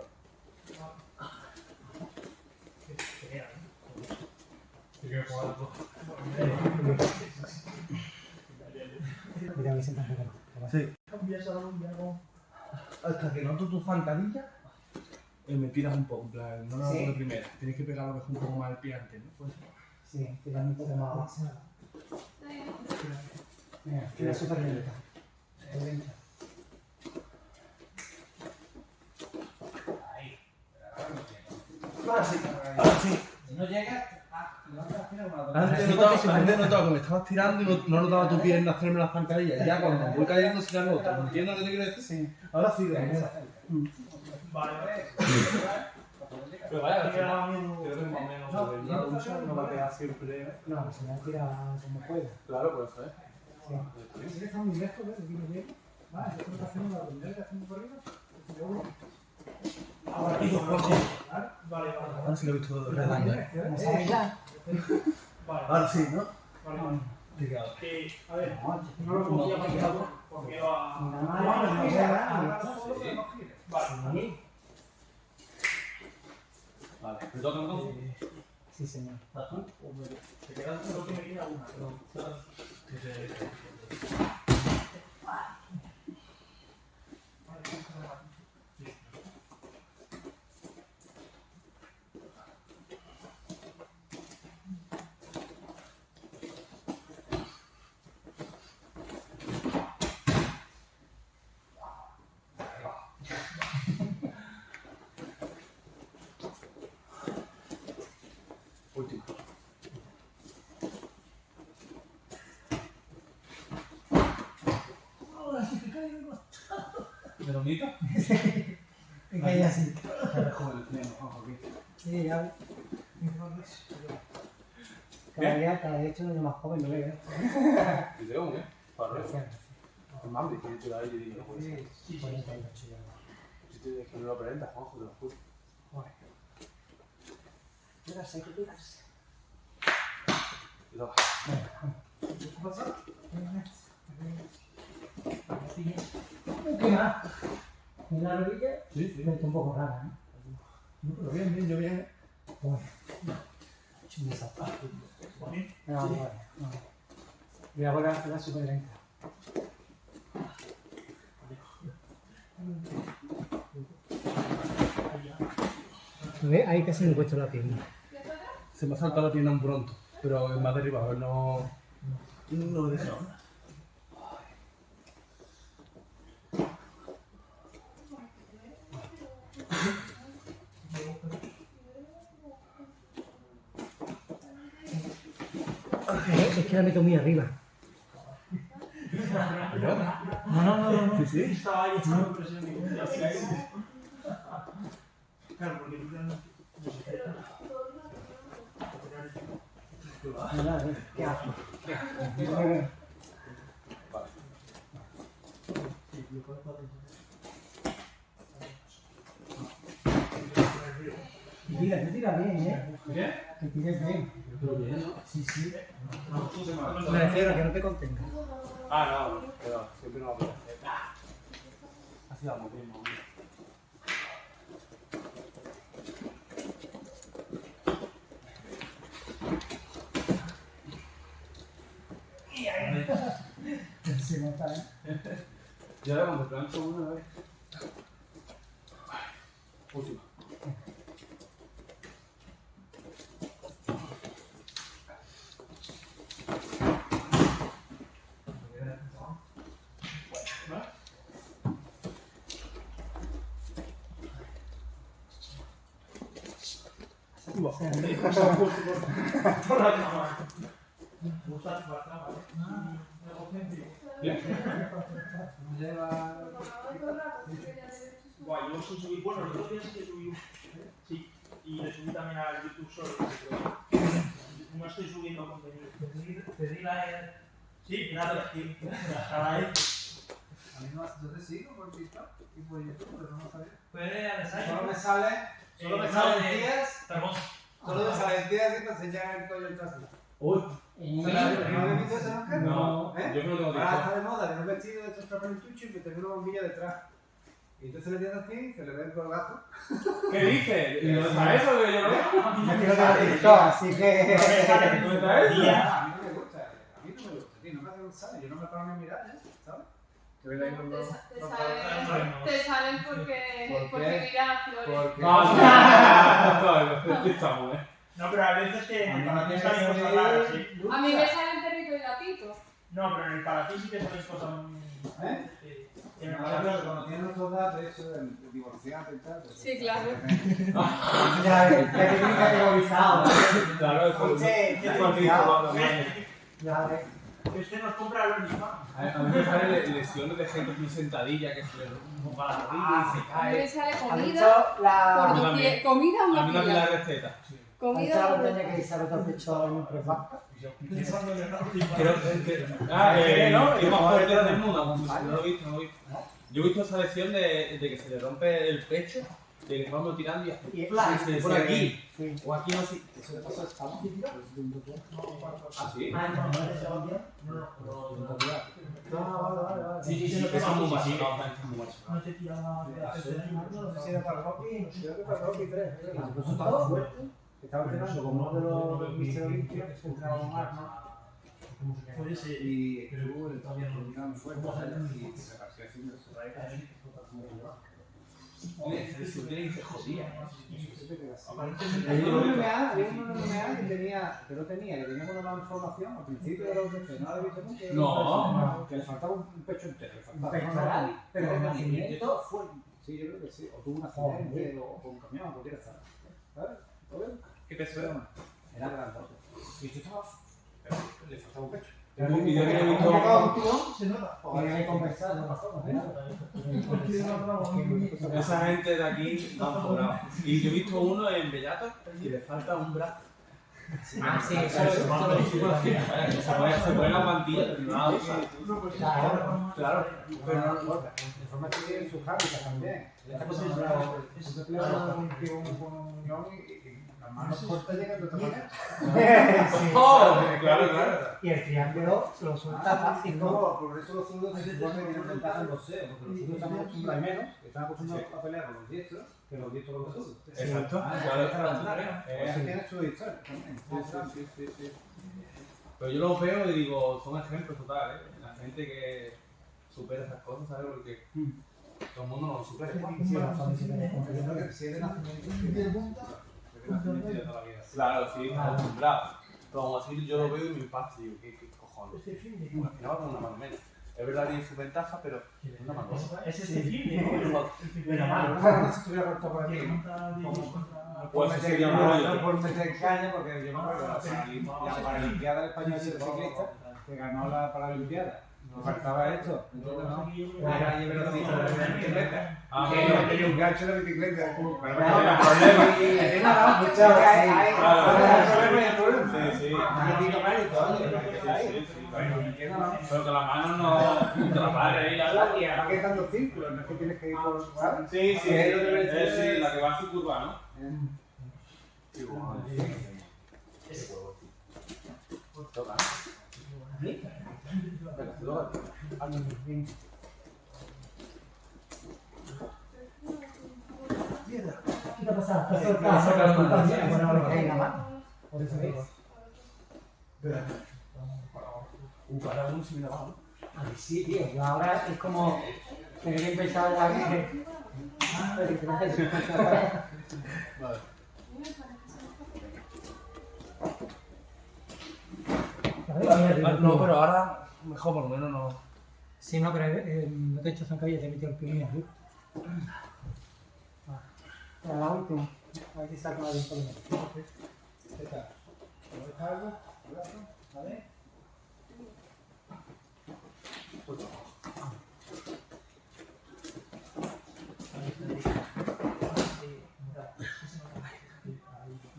Mira, me sientas regalo. Hasta que noto tu zancadilla, eh, me tiras un poco, en plan, no lo hago Sí. de primera. Tienes que pegar a lo mejor un poco más el pie antes, ¿no? Pues, Sí, tirando un poco más. Mira, tira súper lenta. Súper lenta. Si no llega, ah, levanta hacer una Antes notaba, antes notaba que me estabas tirando y no, no notaba tu pierna hacerme las zancadillas. Ya cuando voy cayendo sí la noto. ¿Me entiendes lo que te quiero decir? Sí. Ahora sí, de Vale. Vale. Pero vaya, Creo que más o menos usa, no va a pegar siempre. No, se me ha tirado como pueda. Claro, por eso, ¿eh? Ahora mismo, Juanjo. Vale, vale. Ahora sí lo he visto Como redando, ¿eh? sabes ya. Vale, Ahora sí, ¿no? vale. Picado. A ver, No, lo cogía porque iba Nada a... más, no. Vale. Vale, ¿me toca entonces? sí, señor. Se queda solo que me queda una, pero... Última. ¿Me que ella sí. Joder, aquí. Sí, ya. Cada día, cada día año más joven, no veo. ¿Y te veo, qué? Para más, me quiero tirar ahí y digo, pues, Sí, 48 ya. si te que no lo aparenta, Juanjo, te lo juro. Joder. Que. Te toca. ¿Qué más? En la rodilla, Sí, sí. está un poco rara, ¿eh? No, pero bien, bien, yo bien. Bueno, hecho un desastre. No, no, no. Voy a volver a hacerla súper lenta. ¿Ves? Ahí casi me he puesto la pierna. Se me ha saltado la pierna un pronto, pero me ha derribado, no. No lo he Es que la meto muy arriba. No, no, no, no. Sí, sí. Estaba ahí echando presión y así. Claro, porque tú tienes... No, no, no. Qué asco. Bien, ¿eh? ¿Qué? Que tires bien. Sí, sí. No, Me refiero a que no te contenga. Ah, no, pero siempre no va a poder hacer. Así vamos bien, vamos bien. Se nota, ¿eh? Y ahora cuando plancho una vez. Última. Por la cama. La. Lleva. Guay, yo subí, bueno, los otros días sí que subí, sí, y le subí también al YouTube solo, pero no estoy subiendo contenido. Pedí la. Sí, gracias, tío. Agradezco. A mí no yo te sigo por TikTok y por YouTube, pero no me sale. Solo ensayo. me sale. Solo me Eh, salen no, de- tías. Perdón. Solo me salen tías que te enseñan el collo el trasero. Uy. ¿No habéis visto eso nunca? No, ¿Eh? yo creo que no TikTok. está de moda de un vestido de estos trajes y que te ve una bombilla detrás. Y entonces le tienes así, se le ve el colgazo. ¿Qué dices? ¿Y dónde está eso que yo no veo? Así que. ¿Dónde está eso? A mí no me gusta, a mí no me gusta, tío, no me hace yo no me paro ni a mirar, ¿eh? ¿sabes? Que ven ahí los Te, salen, dos- te salen porque, porque miran flores. No, pero a veces que A en mí el me salen cosas sale raras, sí. A lucha. mí me salen perrito y gatito. No, pero en el para ti sí que salen cosas muy... ¿Eh? sí. En el Ahora, maravilla. cuando tienes otros datos, eso de divorciarte y tal. Sí, claro. Ya, ya que tiene categorizado. Claro, eso Che, es che, cuando Ya ves. Este nos compra los mismos. A mí me salen lesiones de gente muy sentadilla que se le rompa la rodilla y se A mí me cae. sale ¿Has comida visto la, por mí. Comida A mí una pila. la receta. ¿has visto Comida la una que se ha roto el pecho en un press banca? Creo que. Ah, eh, ¿no? ¿Qué más Joder, fuerte claro. del mundo? No lo he visto, no lo he visto. Yo he visto esa lesión de, de que se le rompe el pecho, estamos tirando y hace. Y ¡flash! sí, por aquí. Sí. O aquí no sé. Eso le pasó a Estamos. Ah, sí. Ah, no, no, no, no. Vale, vale, vale. Sí, sí, sí, sí, muy te tiras sé si era para Rocky, no sé, creo que para Rocky 3. Eso estaba fuerte. Estaba entrenando con uno de los Mister Olympia que se entrenaba con armas. Puede ser. Y estuvo el todavía muy fuerte y se partió haciendo eso. Tiene que ser jodida. Había un MMA, había un MMA que tenía, que no tenía, que tenía una malformación al principio de los UFC, no he visto nunca. No. Que le faltaba un pecho entero. le faltaba. Pectoral, pero de nacimiento fue. Sí, yo creo que sí. O tuvo un accidente, o con un camión, o cualquier cosa. ¿Sabes? ¿Qué peso era? Era grandote. Y yo estaba. Le faltaba un pecho. Y yo que he Un visto. ¿no? Esa gente de aquí van sobrados. Y yo he visto uno en Bellato que le falta un brazo. Ah, sí, eso Claro, es. Se pone, la mantilla, pero no la usa. Claro. Claro. Pero no, no, de forma que tiene sus hábitats también. Esta cosa es bravo. Se pelea con un y y las manos cortas llegan de otra manera. Sí. ¡Oh! Claro, claro. Y el triángulo se lo suelta fácil, ¿no? No, por eso los zurdos se supone que tienen ventaja en boxeo, porque los zurdos están acostumbrados menos, están acostumbrados a pelear con los diestros, que los diestros con los zurdos. Exacto. Ah, Claro, esta es la. Eh, Eso tiene su historia también. Sí, sí, sí, sí. Pero yo los veo y digo, son ejemplos totales, ¿eh? La gente que supera esas cosas, ¿sabes? Porque todo el mundo no lo supera. Si es de nacimiento, nacimiento y de toda la vida. Claro, sí, está acostumbrado. Pero aún así yo lo veo y me impacta y digo, ¿qué, qué cojones? Este de Al final va con una mano menos. Es verdad, tiene su ventaja, pero es una mano menos. Es este fin de ¿no? mano. Ojalá si estuviera corto por aquí. Pues eso sería un no, rollo. no por meter caña, porque yo me acuerdo la Parali- la Paralimpiada del español de ciclista, que ganó la Paralimpiada. Me faltaba esto, ¿entiendes? No? Ah, un gancho de bicicleta. Pero que entiendo, la mano no te la pare ahí. Están los círculos, no es que tienes que ir por. ¿sabes? Sí, sí, Es lo que me es, dice- sí, la que va a su curva, ¿no? ¿no? Venga, te toca. ¿Qué te pasa? La eso para uno sí me la va, ¿no? Ay, sí, tío. Ahora es como tener que empezar a. Vale. Ah, No, pero ahora mejor por lo menos no. Sí, no, pero eh, no te he hecho zancadilla, te he metido el pin aquí. Ah, Para la última. A ver si saco la. ¿Qué tal? ¿Vale?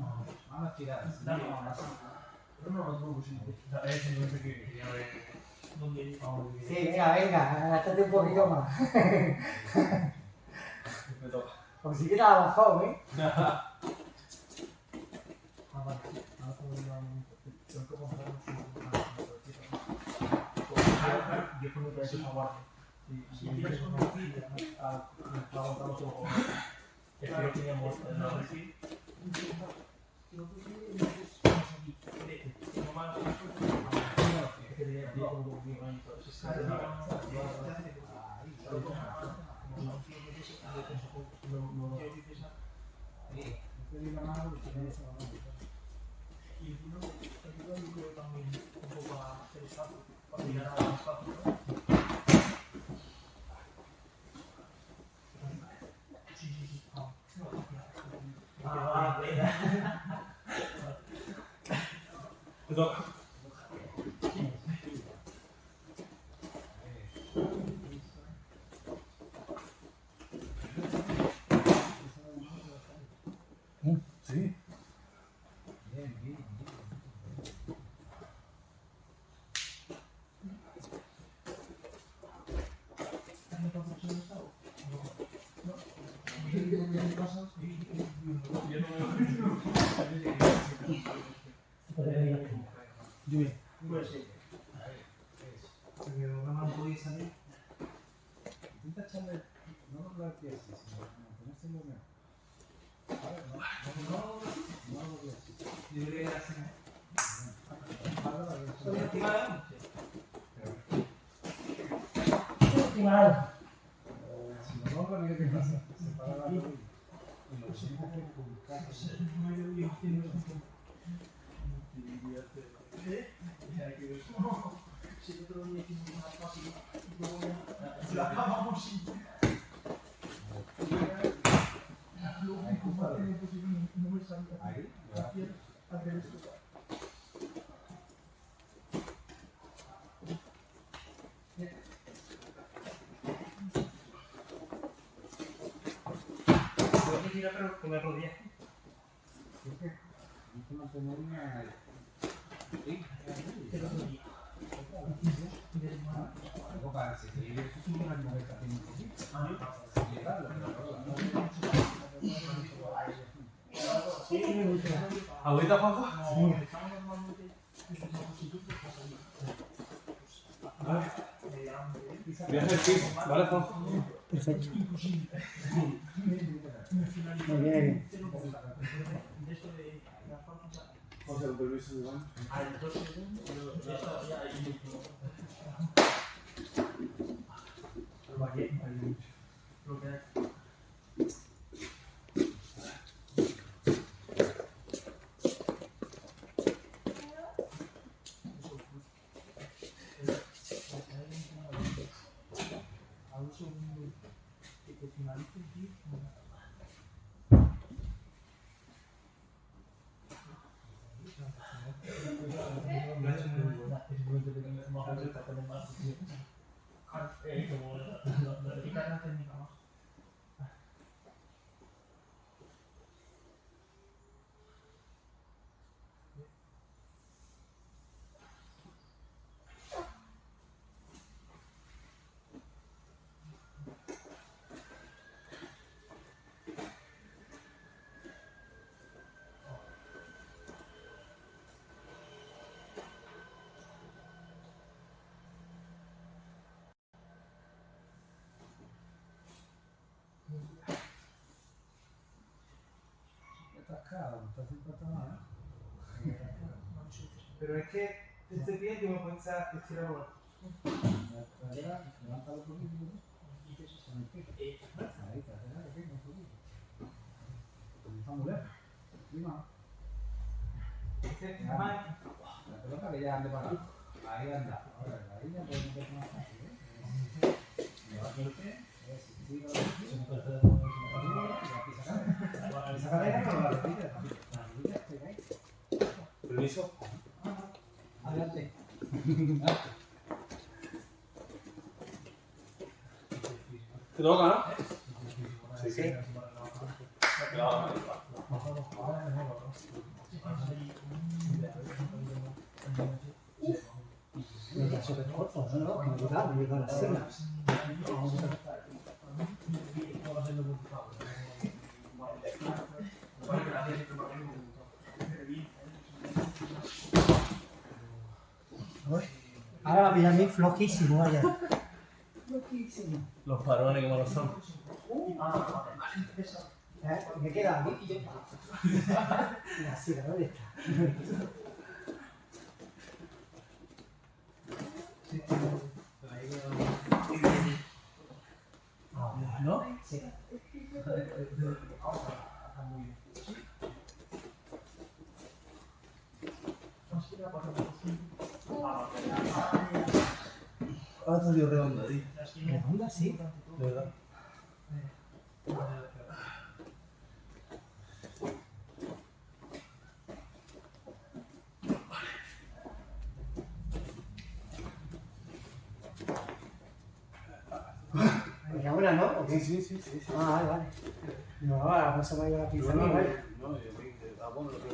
No Sí, ¿eh? Quieres conducir, a aguantar los ojos. Es que lo teníamos en la reci. Y uno, yo creo también un poco a hacer espacio, para tirar más fácil, ¿no? Ah, beda. Untuk Si no pasa. Se para la rodilla. Y lo siento que con Ahí, ya. Tengo que tirar pero con la rodilla. Hay que mantener una... Sí, algo para seguir eso es una conversación un poquito. Llevarlo, ¿Agüita, Juanjo? Voy a hacer pis, ¿vale, Juanjo? Perfecto. Muy bien. José, con permiso de Iván. atascado, no está sin pata mal. Pero es que este pie yo me pensaba que era bueno. La cadera, levántalo un poquito. Con el pie. Ahí, cadera, pequeño, un poquito. Está muy lejos. Encima. Este más La pelota que ya ande para. Ahí anda. Ahora, puede meter más fácil, ¿eh? La rodilla, pega ahí. Permiso. Adelante. ¿Te toca, no? Sí, sí. Me queda súper corto, ¿no? Me llega, me llega a la Ahora va a pillar a mí flojísimo, vaya. Los parones que malos son. ¿Eh? Me queda aquí. La silla, ¿dónde está? ¿No? Sí. Ah, ha salido redonda, tío. ¿Redonda, sí? De verdad. Era una, ¿no? Sí, sí, sí, sí, Ah, vale, vale. No, ahora vamos a ir a la pizza, ¿no? No, yo a lo que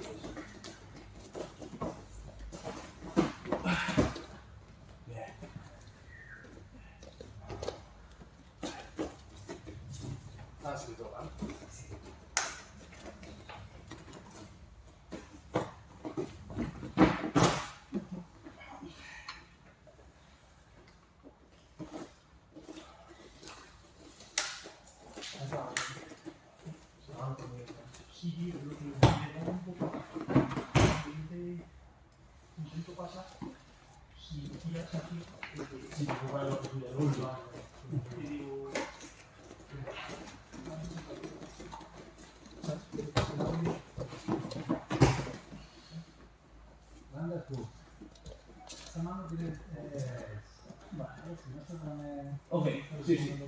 Ok, sí, sí.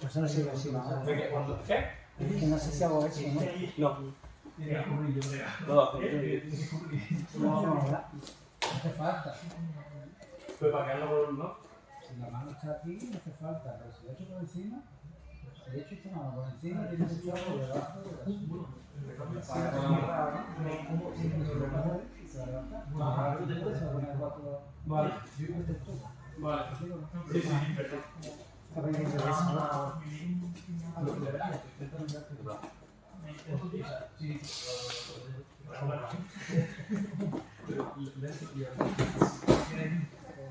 Pues no ¿no? Venga, cuando- ¿Qué? Es que no sé si hago eso, ¿no? No. No lo. No, no. No hace falta. Pues para que haga ¿no? Si la mano está aquí, no hace falta. Pero si le echo por encima. Si le echo esta mano por encima, tiene que echar por debajo Para que no Vale.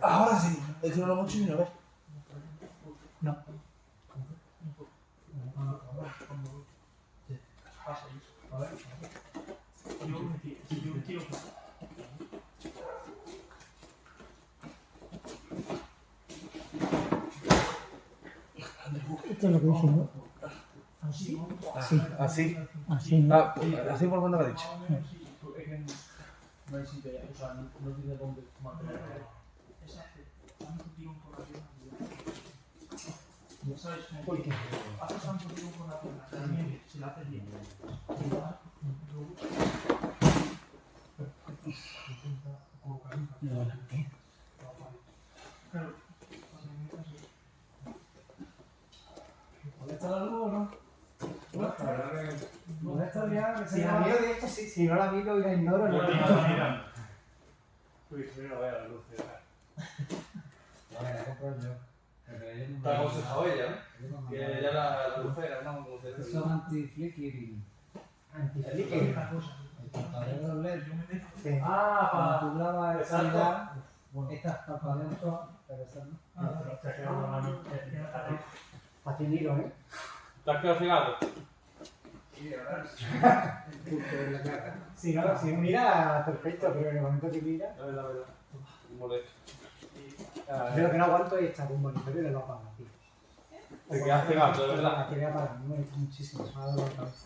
Ahora sí. Es. Yo, yo quiero que. Esto es lo que dice, ¿no? Así, Sí, Así. así. Ah, así por cuando lo ha dicho. No hay sitio ya, o sea, no, no tiene dónde mantener. Exacto. Tanto tirón por la pierna. Ya sabes, como ¿Por qué? haces tanto tirón por la pierna, también se la haces bien. Claro. ¿Molesta la luz o no? Si la miro de esto, sí, si no la miro y la ignoro, no. Uy, si no vea la luz. Vale, la compro yo. Pero yo no me- Está aconsejado ella, ¿no? yo no me- Que ella la, la dice. Son anti-flickering. Antiflicker. El parpadeo LED. Sí. Ah, Cuando tú grabas todas, pero esas no. Para ti miro, ¿eh? ¿Te has quedado cegado? Si no, si mira, perfecto, pero en el momento que mira, No es la verdad. Molesto. yo lo que no aguanto es estar con un monitor y le lo apago, tío. Te quedas cegado, de verdad. Aquí voy a apagar, me molesta muchísimo, se me ha dado la cabeza.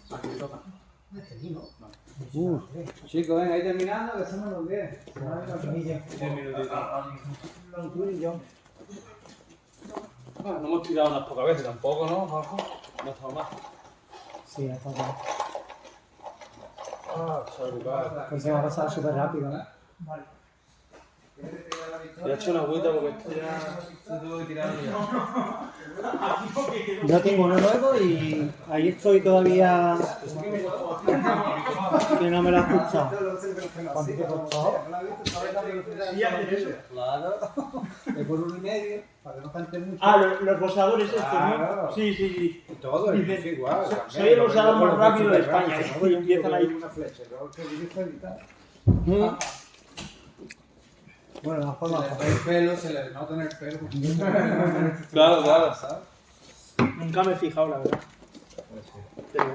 Uh. Chicos, venga, ahí terminando, que somos los 10. Se me ha ido la camilla. Diez minutitos. Ni tú ni yo. Bueno, no hemos tirado unas pocas veces tampoco, ¿no, Juanjo? No está mal. Sí, hasta acá. Ah, chaval. Pues se va a pasar súper rápido, ¿no? Ya he hecho una agüita porque esto ya se tuvo que tirar ya. Yo tengo uno nuevo y ahí estoy todavía que no me lo he escuchado. ¿Cuánto te haces eso. Claro. Es por uno y medio, para que no cante mucho. Ah, los, los bolsadores estos, Claro. ¿no? Sí, sí, sí. Todo, es igual. soy el mismo más rápido de España, ¿no? Y empiezan ahí. Una flecha, que dirige y tal. Mm. Bueno, de todas Se le el pelo, se le nota en el pelo. Claro, claro. ¿sabes? Nunca me he fijado, la verdad. Pues sí. Pero...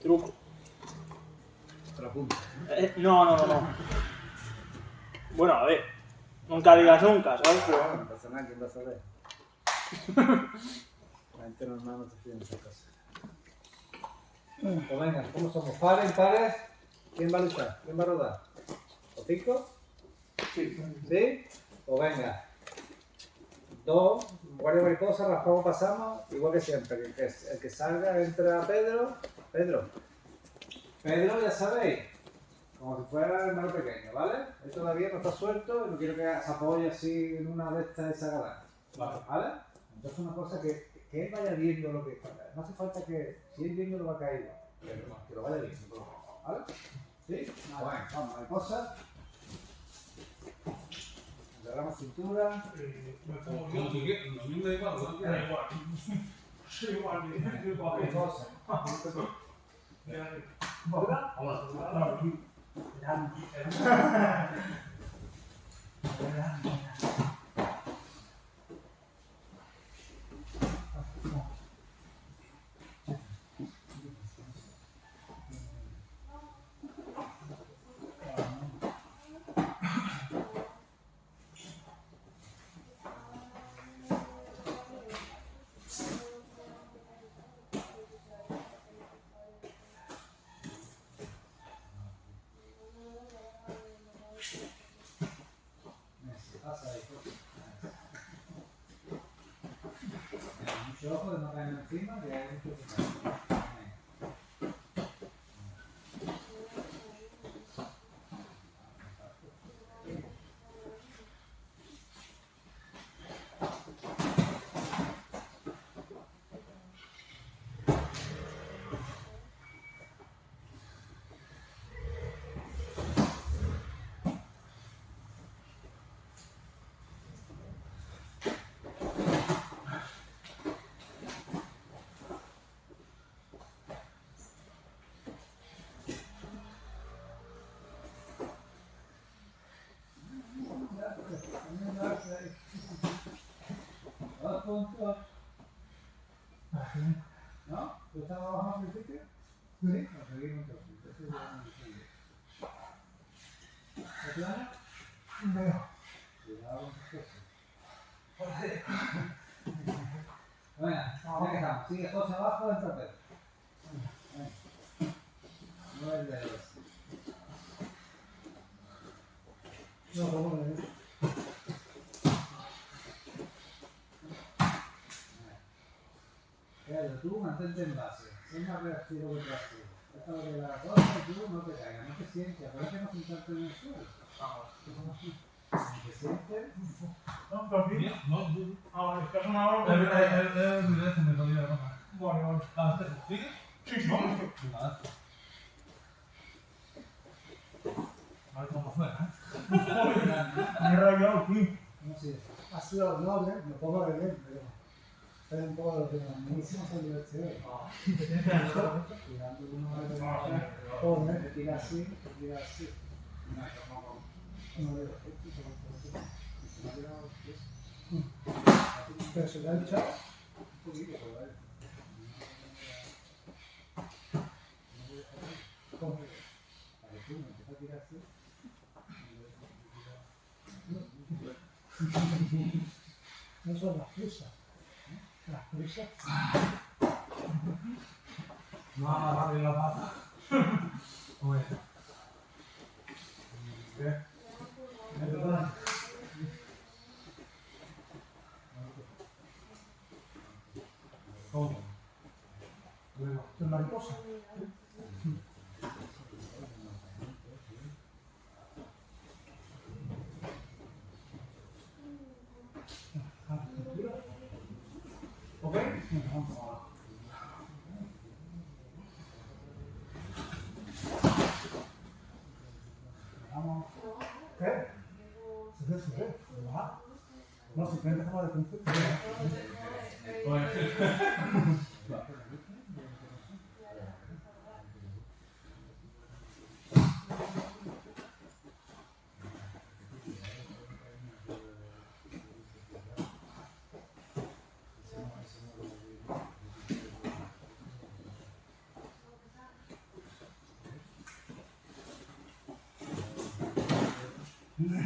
Truco. Otra punta. Eh, no, no, no, no. Bueno, a ver. Nunca digas nunca, ¿sabes? Pero... No pasa nada, ¿quién va a saber? La gente normal no se fía en esas cosas. Pues venga, ¿cómo somos? ¿Pares, impares? ¿Quién va a luchar? ¿Quién va a rodar? ¿O cinco? Sí. ¿Sí? Pues venga. Dos, guardia mariposa, raspamos, pasamos, igual que siempre. El que, el que salga entra Pedro. Pedro. Pedro, ya sabéis. como si fuera el hermano pequeño, ¿vale? Él todavía no está suelto y no quiero que se apoye así en una de estas desagadables. Vale. ¿Vale? Entonces una cosa que, que él vaya viendo lo que está. No hace falta que, si él viendo lo va a caer que lo vaya viendo, ¿vale? ¿Sí? Bueno, vamos, mariposa. Agarramos cintura. Eh, me Como pongo como yo. tú quieras, a mí me da igual, como tú Da quieras. igual. Soy igual, me da igual. Mariposa. ¿Verdad? Vámonos. Claro, sí. Pasa ahí, pues. Venga, Mucho ojo de no caer encima, que hay mucho que caer. Venga. ¿No? ¿Tú estabas abajo al principio? Sí. Entonces. Lo. ¿De plano? Cuidado tus cosas. Venga, ya que estamos. Sigue dos abajo del trapero. Venga. Nueve dedos. No, ¿cómo le Más reactivo que lo la cosa y tú no te caigas, no te sientes, no sentarte en el suelo. Si te sientes, No, pero aquí. No, tú- Ah, vale, estás una hora. Es verdad, es verdad, es verdad, se me jodió la ropa. Vale, vale. Ah. Sí, sí. Ver cómo fuera, ¿eh? Me he rayado, sí. No sé, ha sido noble, me pongo de bien, pero un poco de lo mismo se divierte. Tirando uno de los pone, te tira así, te tira así. No veo efecto, pero por Y se me ha quedado Pero se le ha echado un poquito, pero vale. ¿Cómo? para que tú me empiezas a tirar así. No son las prisas. Las prisas. No va más rápido la pata. Oye. Es verdad. ¿Cómo? ¿Es mariposa? người ta không bao giờ thưởng thức thôi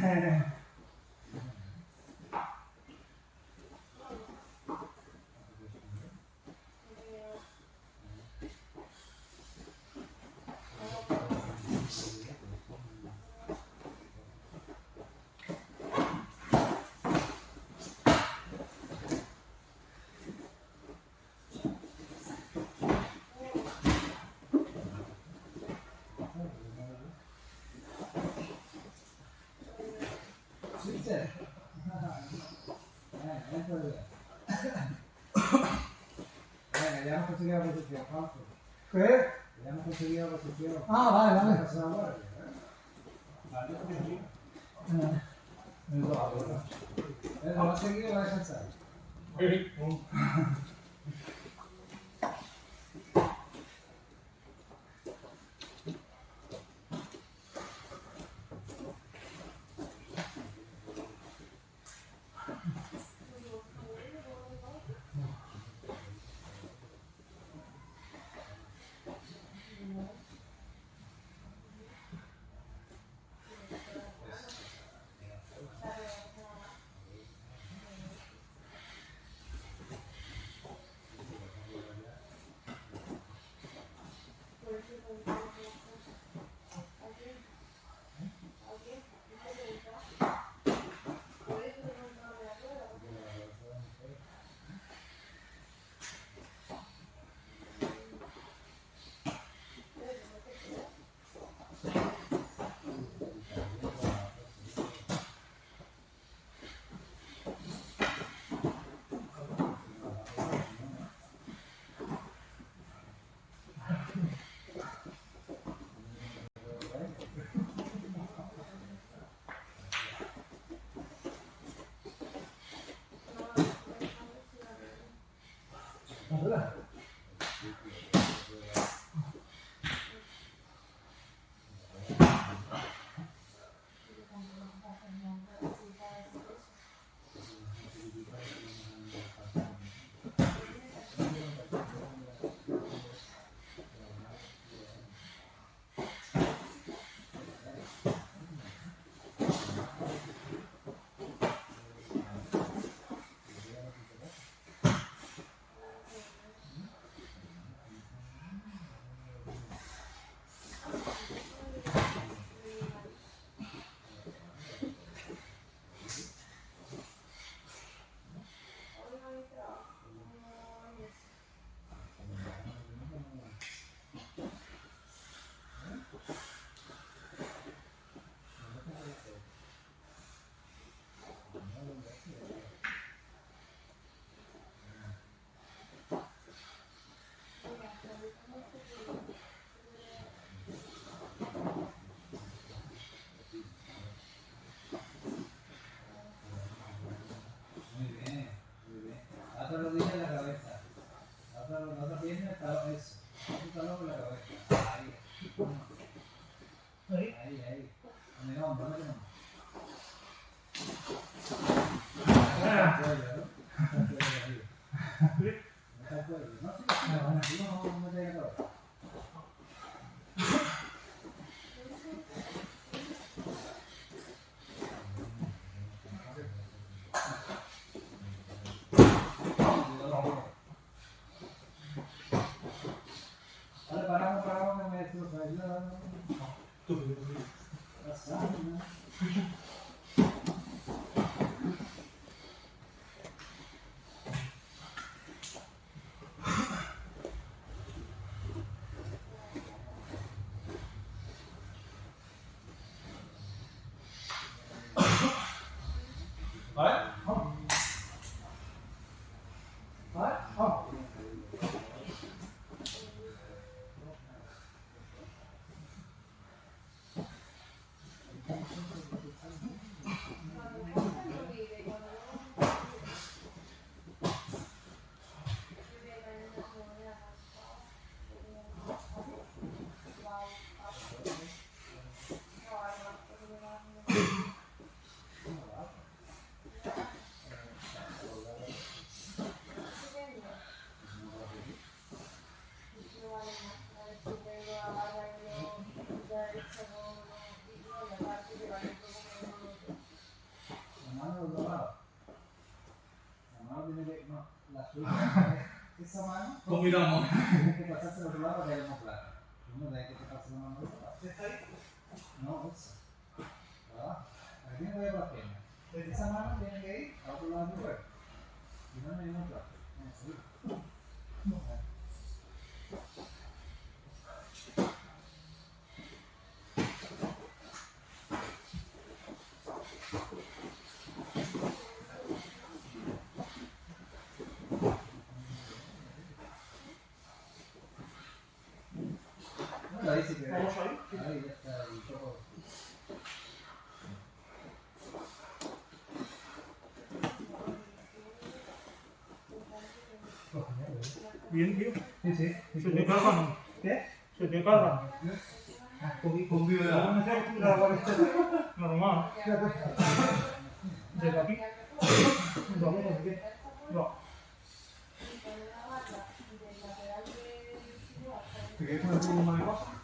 Yeah. 这个，哎，没事的。哎，两口子两口子比较好处。对。两口子两口子比较。啊，来来来。那是俺们的。那就不行。嗯。你说啥子？哎，我先给你来一下菜。哎，嗯。La otra rodilla en la cabeza. La otra, la otra pierna está eso. Otro talón en la cabeza. Ahí. Ahí. Ahí, ahí. En el hombro, en el hombro. Ah. Está el cuello, ¿no? Está el cuello arriba. Está el cuello. No, sí, sí, no, así no, no llega todo. Vale, paramos, paramos, que me destroza. Pasamos, ¿no? ¿Vale? ¿Vale? Vamos. La mano del otro lado. La mano tiene que. No, la suya. Esa mano. Pues miramos. Tiene que pasarse al otro lado para que haya más claro. Uno de ahí que te pase la mano al otro lado. No, esa. Para abajo. Aquí tiene que ir por las piernas. Esa mano tiene que ir al otro lado de tu cuerpo. Y no hay otra. No, sí. Ahí si quieres. Vamos ahí. Ahí ya está. ahí todo. Bien, tío. Sí, sí. Se te cargan. ¿Qué? Se te cargan. Con, con vida. Normal. Desde aquí. Vamos a ver. No. ¿Te quieres poner tú una cosa?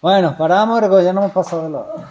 Bueno, paramos, ya no hemos pasado de la